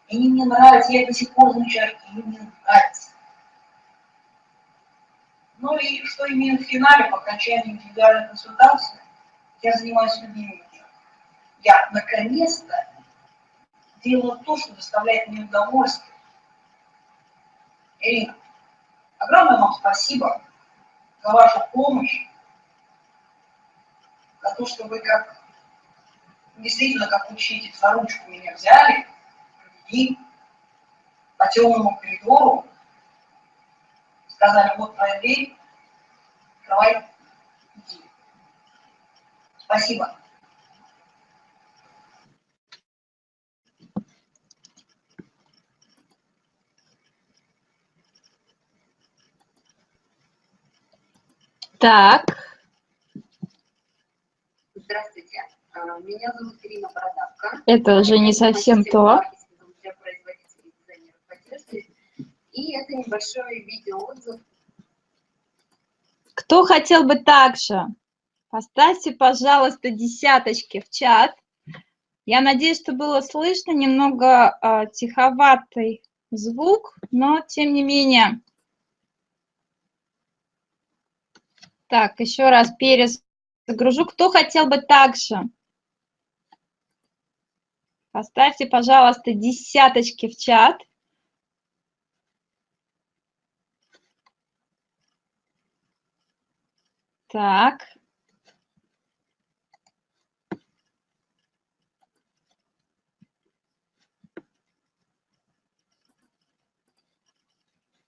И они мне нравятся, я до сих пор замечаю, они мне нравятся. Ну и что имею в финале, по окончании индивидуальной консультации, я занимаюсь любимым делом. Я наконец-то делаю то, что доставляет мне удовольствие, Ирина, огромное вам спасибо за вашу помощь, за то, что вы как действительно как учитель за ручку меня взяли, провели по темному коридору, сказали, вот твоя дверь, давай, иди. Спасибо.
Так.
Здравствуйте. А, меня зовут Ирина Бородавка.
Это уже не совсем то.
И это небольшой видеоотзыв.
Кто хотел бы также? Поставьте, пожалуйста, десяточки в чат. Я надеюсь, что было слышно немного э, тиховатый звук, но тем не менее. Так, еще раз перезагружу. Кто хотел бы также? Поставьте, пожалуйста, десяточки в чат. Так.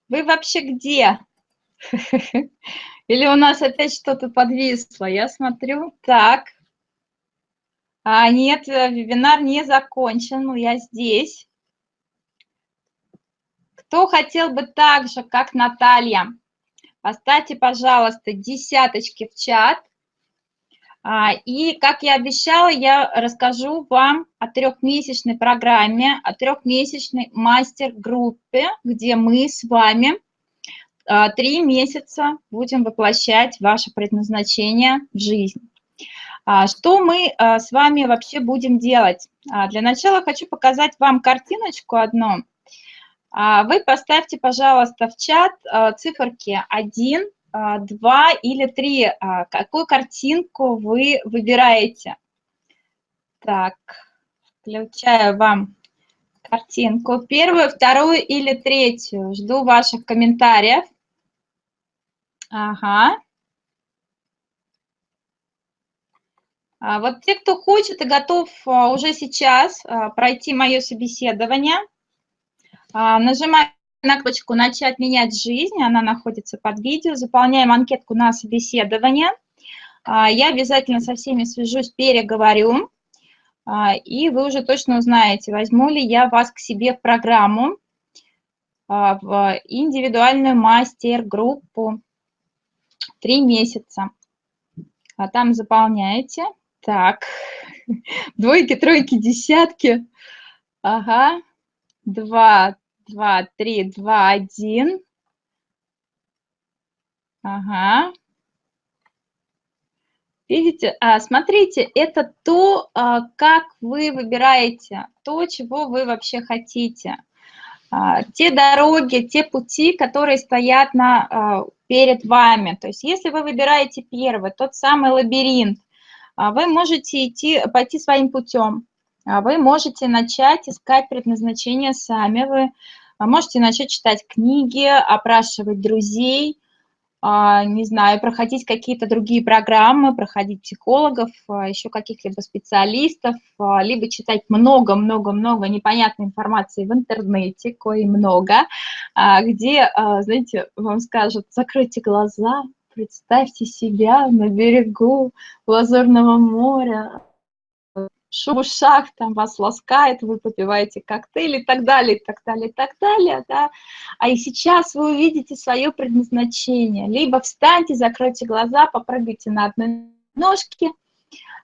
Вы вообще где? Или у нас опять что-то подвисло? Я смотрю. Так. А, нет, э, вебинар не закончен, но я здесь. Кто хотел бы так же, как Наталья, поставьте, пожалуйста, десяточки в чат. А, и, как я обещала, я расскажу вам о трехмесячной программе, о трехмесячной мастер-группе, где мы с вами три месяца будем воплощать ваше предназначение в жизнь. А, что мы с вами вообще будем делать? Для начала хочу показать вам картиночку одну. Вы поставьте, пожалуйста, в чат циферки 1, а, два или три. А, какую картинку вы выбираете? Так, включаю вам картинку. Первую, вторую или третью. Жду ваших комментариев. Ага. А вот те, кто хочет и готов уже сейчас пройти мое собеседование, нажимаем на кнопочку «Начать менять жизнь», она находится под видео, заполняем анкетку на собеседование. А, я обязательно со всеми свяжусь, переговорю, а, и вы уже точно узнаете, возьму ли я вас к себе в программу, а, в индивидуальную мастер-группу три месяца. А там заполняете. Так, двойки, тройки, десятки. Ага, два, два, три, два, один. Ага. Видите, а, смотрите, это то, а, как вы выбираете, то, чего вы вообще хотите. А, те дороги, те пути, которые стоят на, перед вами. То есть если вы выбираете первый, тот самый лабиринт, вы можете идти, пойти своим путем. А вы можете начать искать предназначение сами, вы а, можете начать читать книги, опрашивать друзей, а, не знаю, проходить какие-то другие программы, проходить психологов, еще каких-либо специалистов, либо читать много-много-много непонятной информации в интернете, кое много, где, знаете, вам скажут, закройте глаза, представьте себя на берегу Лазурного моря, шум в там вас ласкает, вы попиваете коктейль и так далее, и так далее, и так далее, да. А и сейчас вы увидите свое предназначение. Либо встаньте, закройте глаза, попрыгайте на одной ножке,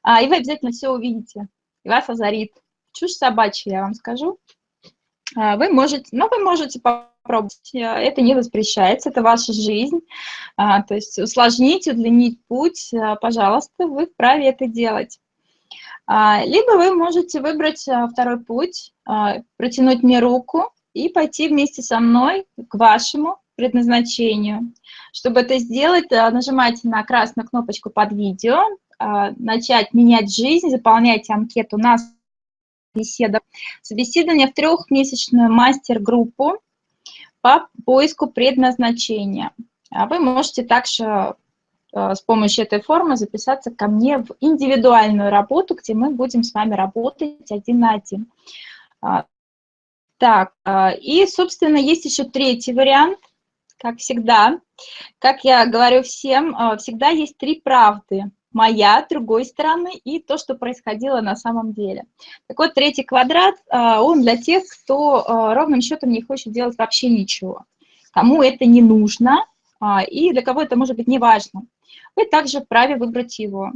а, и вы обязательно все увидите, и вас озарит. Чушь собачья, я вам скажу. А, вы можете, но вы можете попробовать, это не воспрещается, это ваша жизнь. А, то есть усложнить, удлинить путь, пожалуйста, вы вправе это делать. А, либо вы можете выбрать а, второй путь, а, протянуть мне руку и пойти вместе со мной к вашему предназначению. Чтобы это сделать, нажимайте на красную кнопочку под видео, начать менять жизнь, заполняйте анкету на собеседование. Собеседование в трехмесячную мастер-группу по поиску предназначения. Вы можете также с помощью этой формы записаться ко мне в индивидуальную работу, где мы будем с вами работать один на один. А, так, а, и, собственно, есть еще третий вариант, как всегда. Как я говорю всем, а, всегда есть три правды. Моя, другой стороны и то, что происходило на самом деле. Так вот, третий квадрат, он для тех, кто ровным счетом не хочет делать вообще ничего. Кому это не нужно, и для кого это может быть не важно. Вы также вправе выбрать его.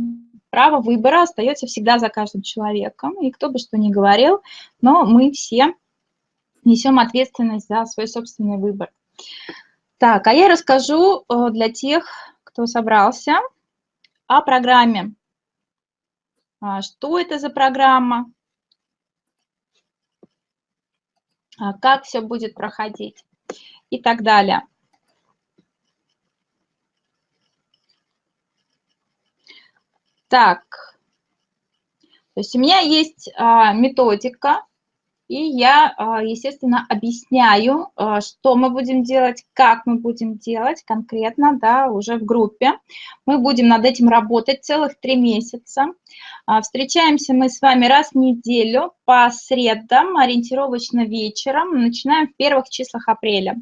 Право выбора остается всегда за каждым человеком, и кто бы что ни говорил, но мы все несем ответственность за свой собственный выбор. Так, а я расскажу э, для тех, кто собрался, о программе. А, что это за программа? А, как все будет проходить и так далее. Так, то есть у меня есть а, методика, и я, а, естественно, объясняю, а, что мы будем делать, как мы будем делать конкретно, да, уже в группе. Мы будем над этим работать целых три месяца. Встречаемся мы с вами раз в неделю по средам, ориентировочно вечером. Начинаем в первых числах апреля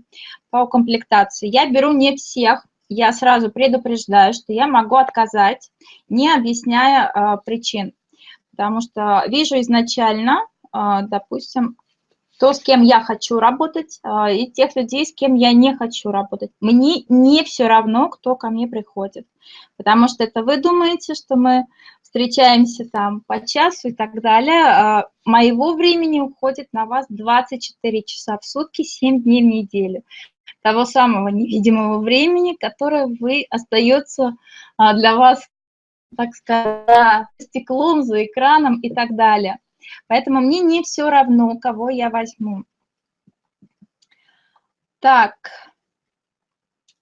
по комплектации. Я беру не всех, я сразу предупреждаю, что я могу отказать, не объясняя причин. Потому что вижу изначально, а, допустим, то, с кем я хочу работать, а, и тех людей, с кем я не хочу работать. Мне не все равно, кто ко мне приходит, потому что это вы думаете, что мы встречаемся там по часу и так далее. Моего времени уходит на вас 24 часа в сутки, 7 дней в неделю. Того самого невидимого времени, которое вы остается для вас, так сказать, стеклом, за экраном и так далее. Поэтому мне не все равно, кого я возьму. Так,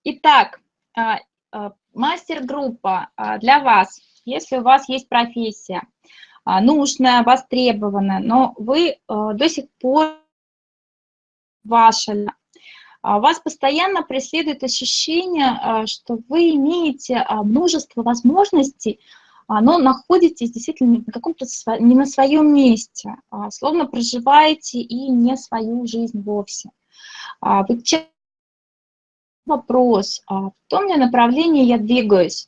итак, а, а, мастер-группа а, для вас, если у вас есть профессия, нужная, востребованная, но вы до сих пор ваша, вас постоянно преследует ощущение, что вы имеете множество возможностей, но находитесь действительно на каком-то не на своем месте, а словно проживаете и не свою жизнь вовсе. А вы вопрос, а в том ли направлении я двигаюсь,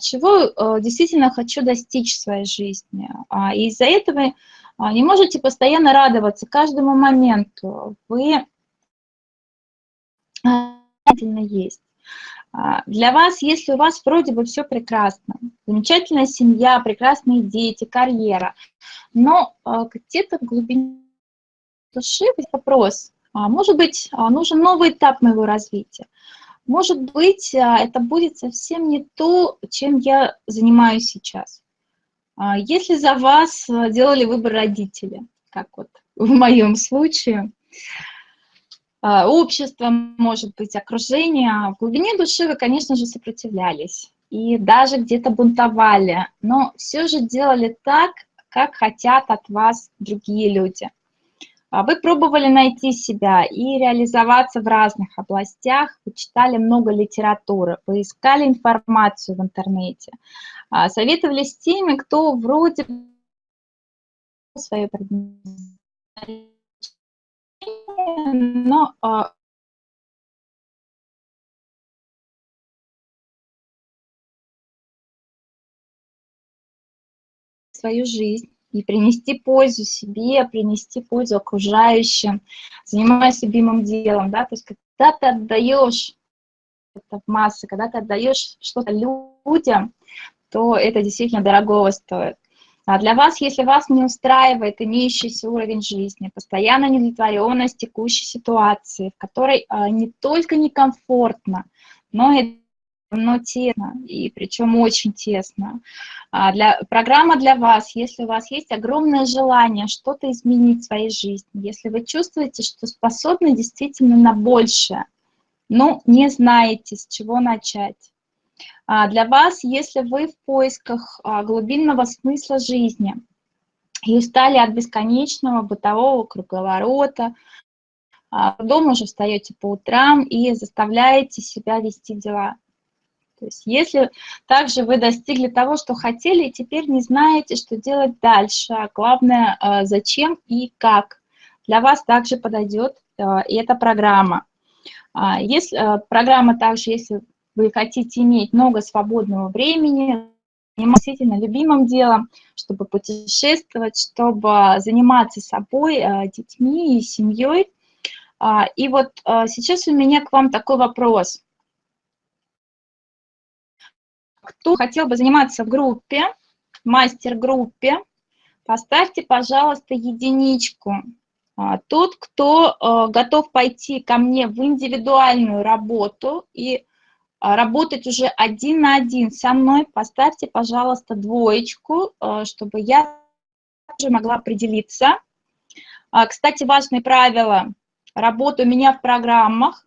чего действительно хочу достичь в своей жизни. И из-за этого не можете постоянно радоваться каждому моменту. Вы есть. А, для вас, если у вас вроде бы все прекрасно, замечательная семья, прекрасные дети, карьера, но а, где-то в глубине души вопрос, а, может быть, нужен новый этап моего развития, может быть, это будет совсем не то, чем я занимаюсь сейчас. Если за вас делали выбор родители, как вот в моем случае, общество, может быть, окружение. В глубине души вы, конечно же, сопротивлялись и даже где-то бунтовали, но все же делали так, как хотят от вас другие люди. А вы пробовали найти себя и реализоваться в разных областях, вы читали много литературы, вы искали информацию в интернете, а, советовались с теми, кто вроде свое предназначение но а, свою жизнь и принести пользу себе, принести пользу окружающим, занимаясь любимым делом, да, то есть когда ты отдаешь это в массы, когда ты отдаешь что-то людям, то это действительно дорогого стоит. А для вас, если вас не устраивает имеющийся уровень жизни, постоянно недовлетворенность текущей ситуации, в которой а, не только некомфортно, но и но тесно, и причем очень тесно. А для, программа для вас, если у вас есть огромное желание что-то изменить в своей жизни, если вы чувствуете, что способны действительно на большее, но не знаете, с чего начать, для вас, если вы в поисках а, глубинного смысла жизни и устали от бесконечного бытового круговорота, а, дома уже встаете по утрам и заставляете себя вести дела. То есть если также вы достигли того, что хотели, и теперь не знаете, что делать дальше, а главное, зачем и как, для вас также подойдет эта программа. Если, программа также, если вы хотите иметь много свободного времени, заниматься любимым делом, чтобы путешествовать, чтобы заниматься собой, э, детьми и семьей. А, и вот э, сейчас у меня к вам такой вопрос. кто хотел бы заниматься в группе, мастер-группе, поставьте, пожалуйста, единичку. А, тот, кто а, готов пойти ко мне в индивидуальную работу и работать уже один на один со мной, поставьте, пожалуйста, двоечку, чтобы я тоже могла определиться. Кстати, важные правила работы у меня в программах.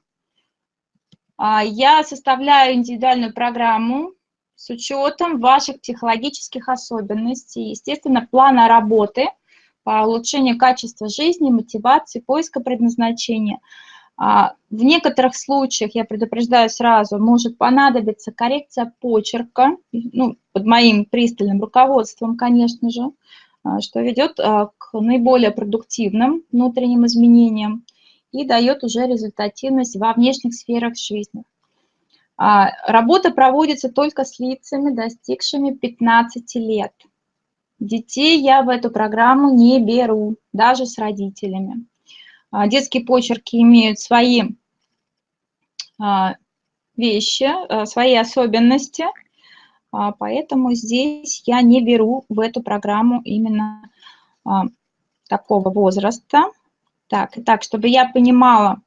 Я составляю индивидуальную программу с учетом ваших психологических особенностей, естественно, плана работы – по улучшению качества жизни, мотивации, поиска предназначения. А, в некоторых случаях, я предупреждаю сразу, может понадобиться коррекция почерка, ну, под моим пристальным руководством, конечно же, а, что ведет а, к наиболее продуктивным внутренним изменениям и дает уже результативность во внешних сферах жизни. Работа проводится только с лицами, достигшими 15 лет. Детей я в эту программу не беру, даже с родителями. А, детские почерки имеют свои а, вещи, а, свои особенности, поэтому здесь я не беру в эту программу именно такого возраста. Так, так, чтобы я понимала,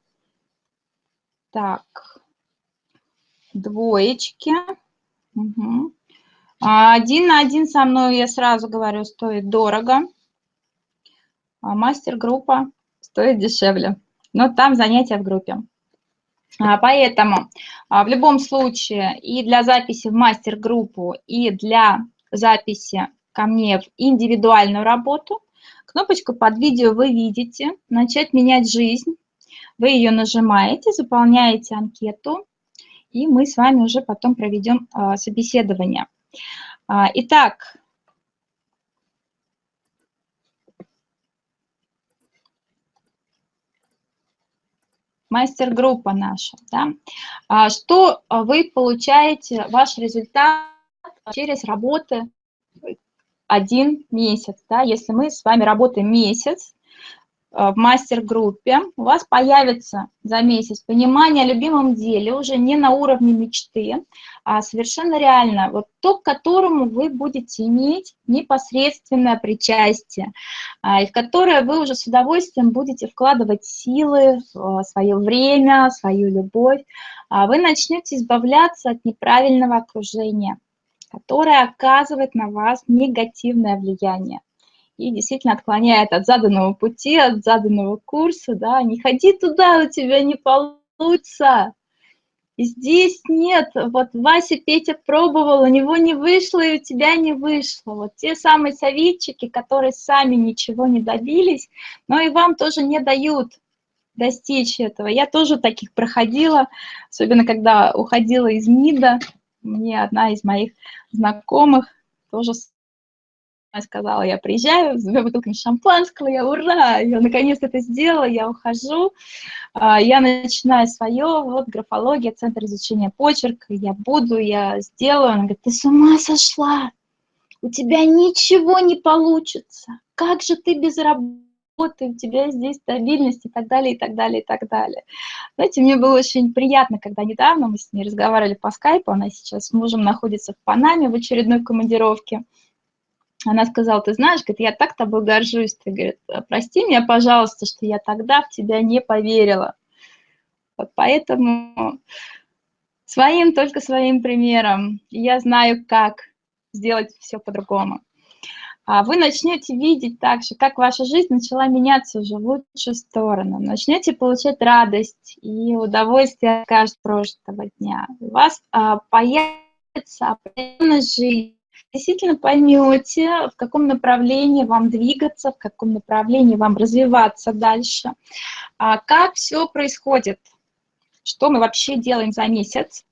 так, двоечки, угу. Один на один со мной, я сразу говорю, стоит дорого, мастер-группа стоит дешевле. Но там занятия в группе. А, поэтому в любом случае и для записи в мастер-группу, и для записи ко мне в индивидуальную работу, кнопочку под видео вы видите «Начать менять жизнь». Вы ее нажимаете, заполняете анкету, и мы с вами уже потом проведем собеседование. А, итак, мастер-группа наша. Да? А, что вы получаете, ваш результат через работы один месяц. Да? Если мы с вами работаем месяц, в мастер-группе, у вас появится за месяц понимание о любимом деле уже не на уровне мечты, а совершенно реально, вот то, к которому вы будете иметь непосредственное причастие, а, и в которое вы уже с удовольствием будете вкладывать силы, свое время, свою любовь, а вы начнете избавляться от неправильного окружения, которое оказывает на вас негативное влияние и действительно отклоняет от заданного пути, от заданного курса, да, не ходи туда, у тебя не получится. Здесь нет, вот Вася, Петя пробовал, у него не вышло, и у тебя не вышло. Вот те самые советчики, которые сами ничего не добились, но и вам тоже не дают достичь этого. Я тоже таких проходила, особенно когда уходила из МИДа, мне одна из моих знакомых тоже сказала, я приезжаю с двумя бутылками шампанского, я ура, я наконец это сделала, я ухожу, а, я начинаю свое, вот графология, центр изучения почерка, я буду, я сделаю. Она говорит, ты с ума сошла, у тебя ничего не получится, как же ты без работы, у тебя здесь стабильность и так далее, и так далее, и так далее. Знаете, мне было очень приятно, когда недавно мы с ней разговаривали по скайпу, она сейчас с мужем находится в Панаме в очередной командировке, она сказала, ты знаешь, говорит, я так тобой горжусь, ты, говорит, прости меня, пожалуйста, что я тогда в тебя не поверила. Вот поэтому своим, только своим примером, я знаю, как сделать все по-другому. А вы начнете видеть также, как ваша жизнь начала меняться уже в лучшую сторону. Начнете получать радость и удовольствие от каждого прошлого дня. У вас а, появится определенная жизнь, действительно поймете, в каком направлении вам двигаться, в каком направлении вам развиваться дальше, а как все происходит, что мы вообще делаем за месяц.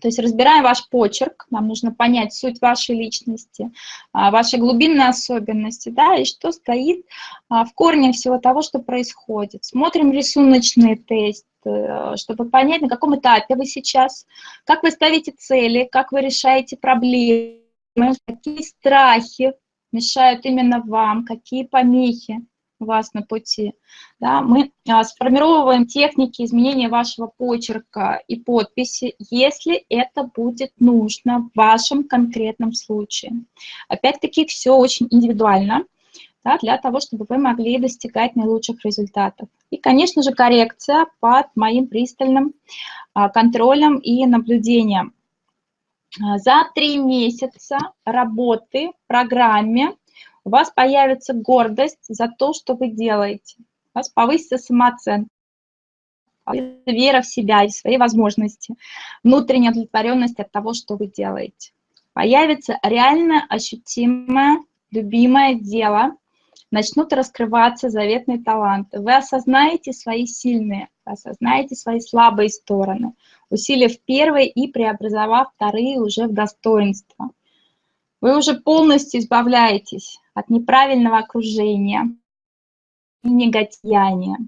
То есть разбираем ваш почерк, нам нужно понять суть вашей личности, а, ваши глубинные особенности, да, и что стоит а, в корне всего того, что происходит. Смотрим рисуночные тесты, чтобы понять, на каком этапе вы сейчас, как вы ставите цели, как вы решаете проблемы, какие страхи мешают именно вам, какие помехи у вас на пути, да, мы а, сформировываем техники изменения вашего почерка и подписи, если это будет нужно в вашем конкретном случае. Опять-таки, все очень индивидуально, да, для того, чтобы вы могли достигать наилучших результатов. И, конечно же, коррекция под моим пристальным а, контролем и наблюдением. А, за три месяца работы в программе у вас появится гордость за то, что вы делаете. У вас повысится самооценка, вера в себя и в свои возможности, внутренняя удовлетворенность от того, что вы делаете. Появится реально ощутимое, любимое дело, начнут раскрываться заветные таланты. Вы осознаете свои сильные, осознаете свои слабые стороны, усилив первые и преобразовав вторые уже в достоинство. Вы уже полностью избавляетесь от неправильного окружения и негатияния.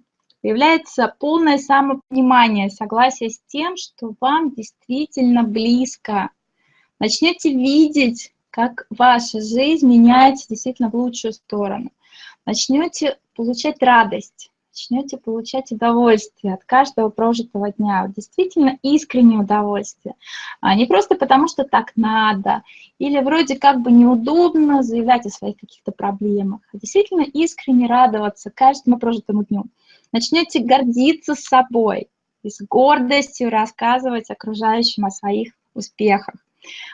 Появляется полное самопонимание, согласие с тем, что вам действительно близко. Начнете видеть, как ваша жизнь меняется действительно в лучшую сторону. Начнете получать радость, начнете получать удовольствие от каждого прожитого дня, действительно искреннее удовольствие. А не просто потому, что так надо, или вроде как бы неудобно заявлять о своих каких-то проблемах, а действительно искренне радоваться каждому прожитому дню. Начнете гордиться собой и с гордостью рассказывать окружающим о своих успехах.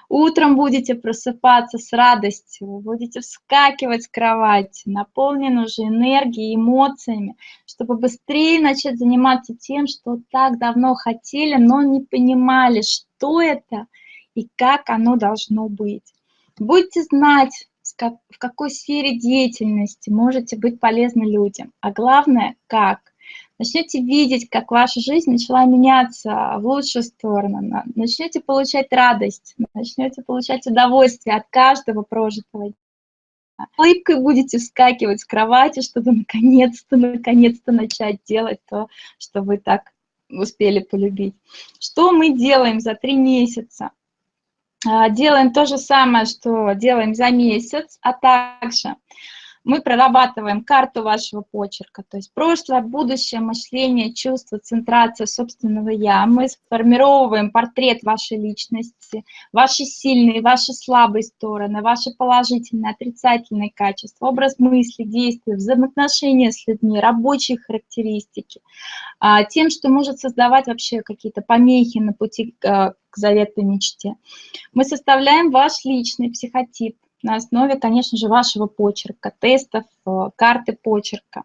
Утром будете просыпаться с радостью, будете вскакивать с кровати, наполнены уже энергией, эмоциями, чтобы быстрее начать заниматься тем, что так давно хотели, но не понимали, что это и как оно должно быть. Будете знать, в какой сфере деятельности можете быть полезны людям, а главное, как – начнете видеть, как ваша жизнь начала меняться в лучшую сторону, начнете получать радость, начнете получать удовольствие от каждого прожитого дня. Улыбкой будете вскакивать с кровати, чтобы наконец-то, наконец-то начать делать то, что вы так успели полюбить. Что мы делаем за три месяца? А, делаем то же самое, что делаем за месяц, а также мы прорабатываем карту вашего почерка, то есть прошлое, будущее, мышление, чувство, центрация собственного «я». Мы сформировываем портрет вашей личности, ваши сильные, ваши слабые стороны, ваши положительные, отрицательные качества, образ мысли, действия, взаимоотношения с людьми, рабочие характеристики, а, тем, что может создавать вообще какие-то помехи на пути к заветной мечте. Мы составляем ваш личный психотип, на основе, конечно же, вашего почерка, тестов, э, карты почерка.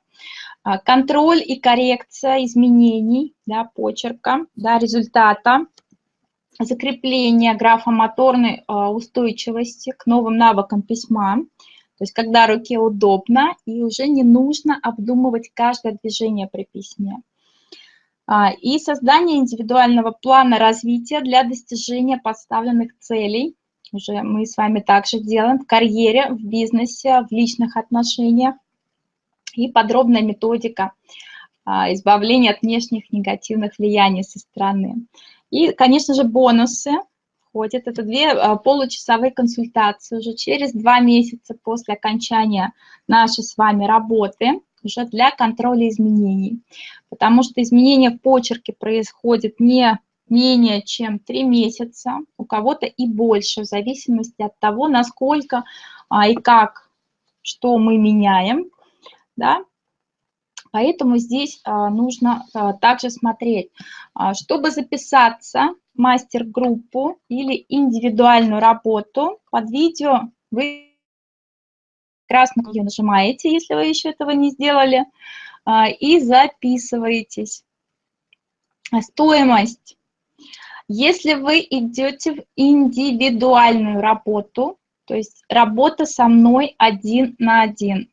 А, контроль и коррекция изменений да, почерка, да, результата, закрепление графомоторной э, устойчивости к новым навыкам письма, то есть когда руке удобно и уже не нужно обдумывать каждое движение при письме. А, и создание индивидуального плана развития для достижения поставленных целей уже мы с вами также делаем в карьере, в бизнесе, в личных отношениях. И подробная методика а, избавления от внешних негативных влияний со стороны. И, конечно же, бонусы входят. Это две а, получасовые консультации уже через два месяца после окончания нашей с вами работы уже для контроля изменений. Потому что изменения в почерке происходят не менее чем 3 месяца, у кого-то и больше, в зависимости от того, насколько а, и как, что мы меняем, да. Поэтому здесь а, нужно а, также смотреть, а, чтобы записаться в мастер-группу или индивидуальную работу под видео, вы красную ее нажимаете, если вы еще этого не сделали, а, и записываетесь. Стоимость если вы идете в индивидуальную работу, то есть работа со мной один на один,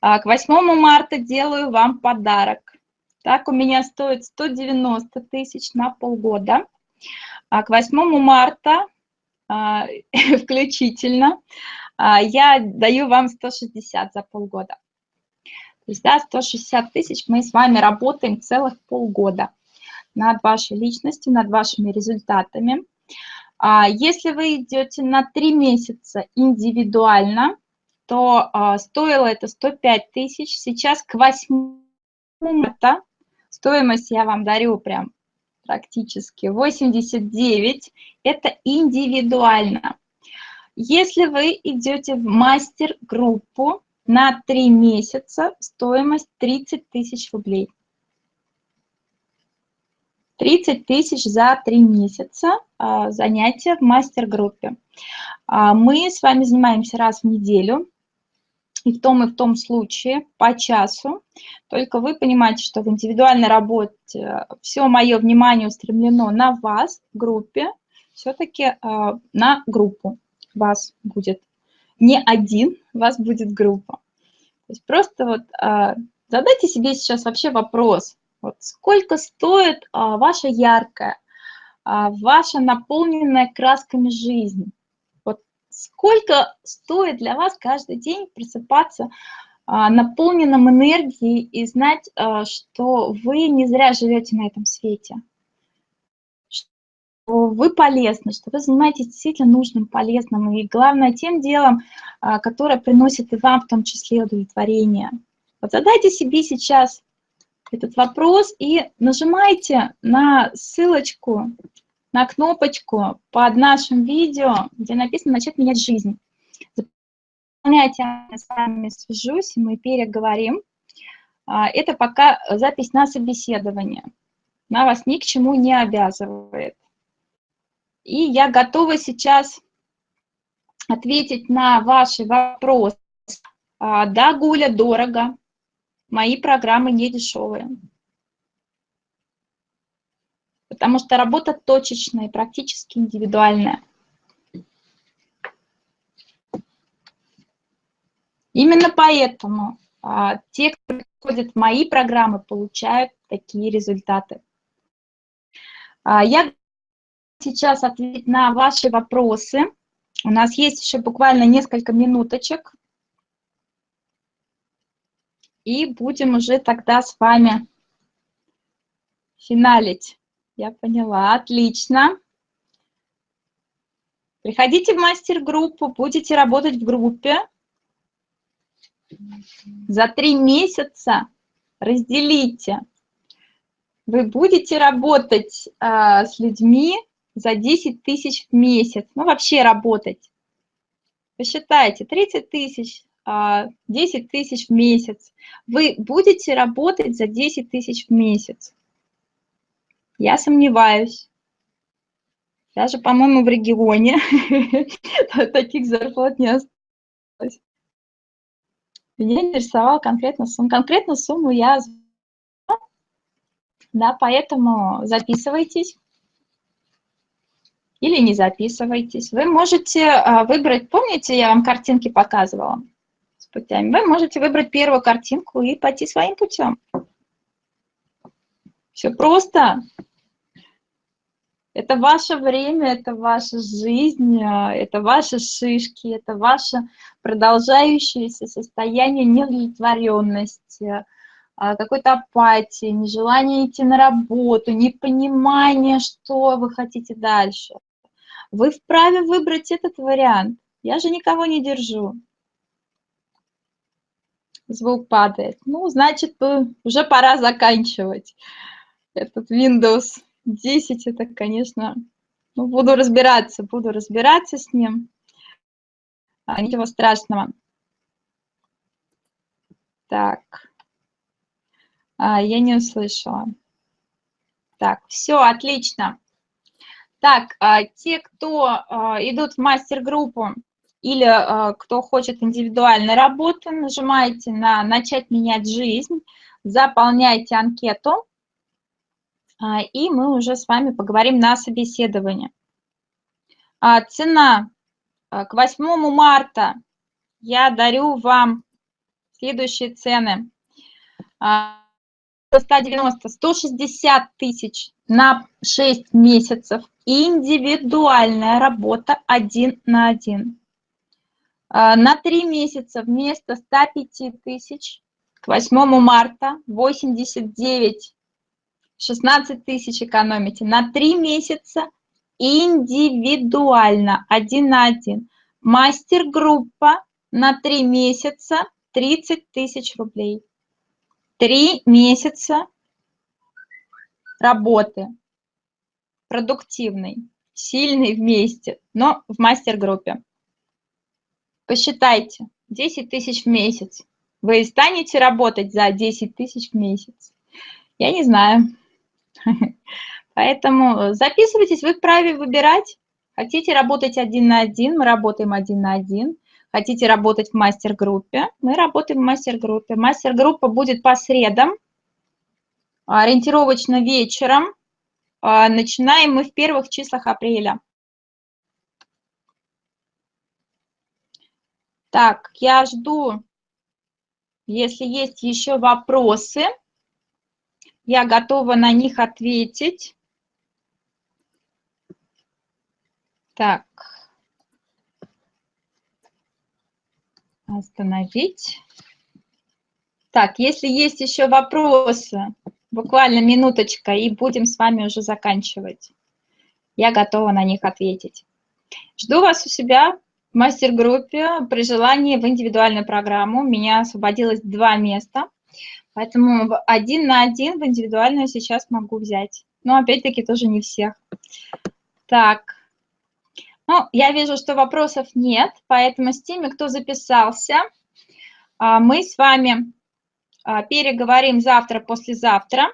а, к 8 марта делаю вам подарок. Так, у меня стоит 190 тысяч на полгода. А к 8 марта а, включительно я даю вам 160 за полгода. То есть, да, 160 тысяч мы с вами работаем целых полгода над вашей личностью, над вашими результатами. А, если вы идете на три месяца индивидуально, что а, стоило это 105 тысяч, сейчас к 8 марта стоимость я вам дарю прям практически 89, это индивидуально. Если вы идете в мастер-группу на 3 месяца, стоимость 30 тысяч рублей. 30 тысяч за 3 месяца а, занятия в мастер-группе. А, мы с вами занимаемся раз в неделю, и в том и в том случае по часу. Только вы понимаете, что в индивидуальной работе все мое внимание устремлено на вас в группе, все-таки э, на группу вас будет не один, вас будет группа. То есть просто вот э, задайте себе сейчас вообще вопрос, вот сколько стоит э, ваша яркая, ваша наполненная красками жизнь? сколько стоит для вас каждый день просыпаться а, наполненным энергией и знать, а, что вы не зря живете на этом свете, что вы полезны, что вы занимаетесь действительно нужным, полезным, и главное тем делом, а, которое приносит и вам в том числе удовлетворение. Вот задайте себе сейчас этот вопрос и нажимайте на ссылочку на кнопочку под нашим видео, где написано «Начать менять жизнь». Заполняйте, я с вами свяжусь, мы переговорим. А, это пока запись на собеседование. Она вас ни к чему не обязывает. И я готова сейчас ответить на ваши вопросы. А, да, Гуля, дорого. Мои программы не дешевые потому что работа точечная, практически индивидуальная. Именно поэтому а, те, кто приходят в мои программы, получают такие результаты. А, я сейчас ответить на ваши вопросы. У нас есть еще буквально несколько минуточек. И будем уже тогда с вами финалить. Я поняла, отлично. Приходите в мастер-группу, будете работать в группе. За три месяца разделите. Вы будете работать э, с людьми за 10 тысяч в месяц. Ну, вообще работать. Посчитайте, 30 тысяч, 10 тысяч в месяц. Вы будете работать за 10 тысяч в месяц. Я сомневаюсь. Даже, по-моему, в регионе таких зарплат не осталось. Меня интересовала конкретно сумма. Конкретно сумму я да, поэтому записывайтесь или не записывайтесь. Вы можете а, выбрать, помните, я вам картинки показывала путями, вы можете выбрать первую картинку и пойти своим путем. Все просто. Это ваше время, это ваша жизнь, а, это ваши шишки, это ваше продолжающееся состояние неудовлетворенности, а, какой-то апатии, нежелание идти на работу, непонимание, что вы хотите дальше. Вы вправе выбрать этот вариант. Я же никого не держу. Звук падает. Ну, значит, уже пора заканчивать этот Windows 10 это, конечно, ну, буду разбираться, буду разбираться с ним. А, ничего страшного. Так. А, я не услышала. Так, все, отлично. Так, а, те, кто а, идут в мастер-группу или а, кто хочет индивидуальной работы, нажимаете на «Начать менять жизнь», заполняйте анкету. А, и мы уже с вами поговорим на собеседовании. А, цена к 8 марта я дарю вам следующие цены. 190, 160 тысяч на 6 месяцев. Индивидуальная работа один на один. На 3 месяца вместо 105 тысяч к 8 марта 89 16 тысяч экономите на 3 месяца индивидуально, один на один. Мастер-группа на три месяца 30 тысяч рублей. Три месяца работы продуктивной, сильной вместе, но в мастер-группе. Посчитайте, 10 тысяч в месяц. Вы станете работать за 10 тысяч в месяц? Я не знаю. Поэтому записывайтесь, вы вправе выбирать. Хотите работать один на один, мы работаем один на один. Хотите работать в мастер-группе, мы работаем в мастер-группе. Мастер-группа будет по средам, ориентировочно вечером. А, начинаем мы в первых числах апреля. Так, я жду, если есть еще вопросы, я готова на них ответить. Так. Остановить. Так, если есть еще вопросы, буквально минуточка, и будем с вами уже заканчивать. Я готова на них ответить. Жду вас у себя мастер-группе при желании в индивидуальную программу. У меня освободилось два места, поэтому один на один в индивидуальную сейчас могу взять. Но опять-таки тоже не всех. Так, ну, я вижу, что вопросов нет, поэтому с теми, кто записался, а, мы с вами а, переговорим завтра, послезавтра.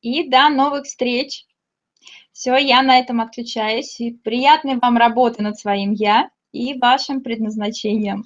И до новых встреч. Все, я на этом отключаюсь. И приятной вам работы над своим «я» и вашим предназначением.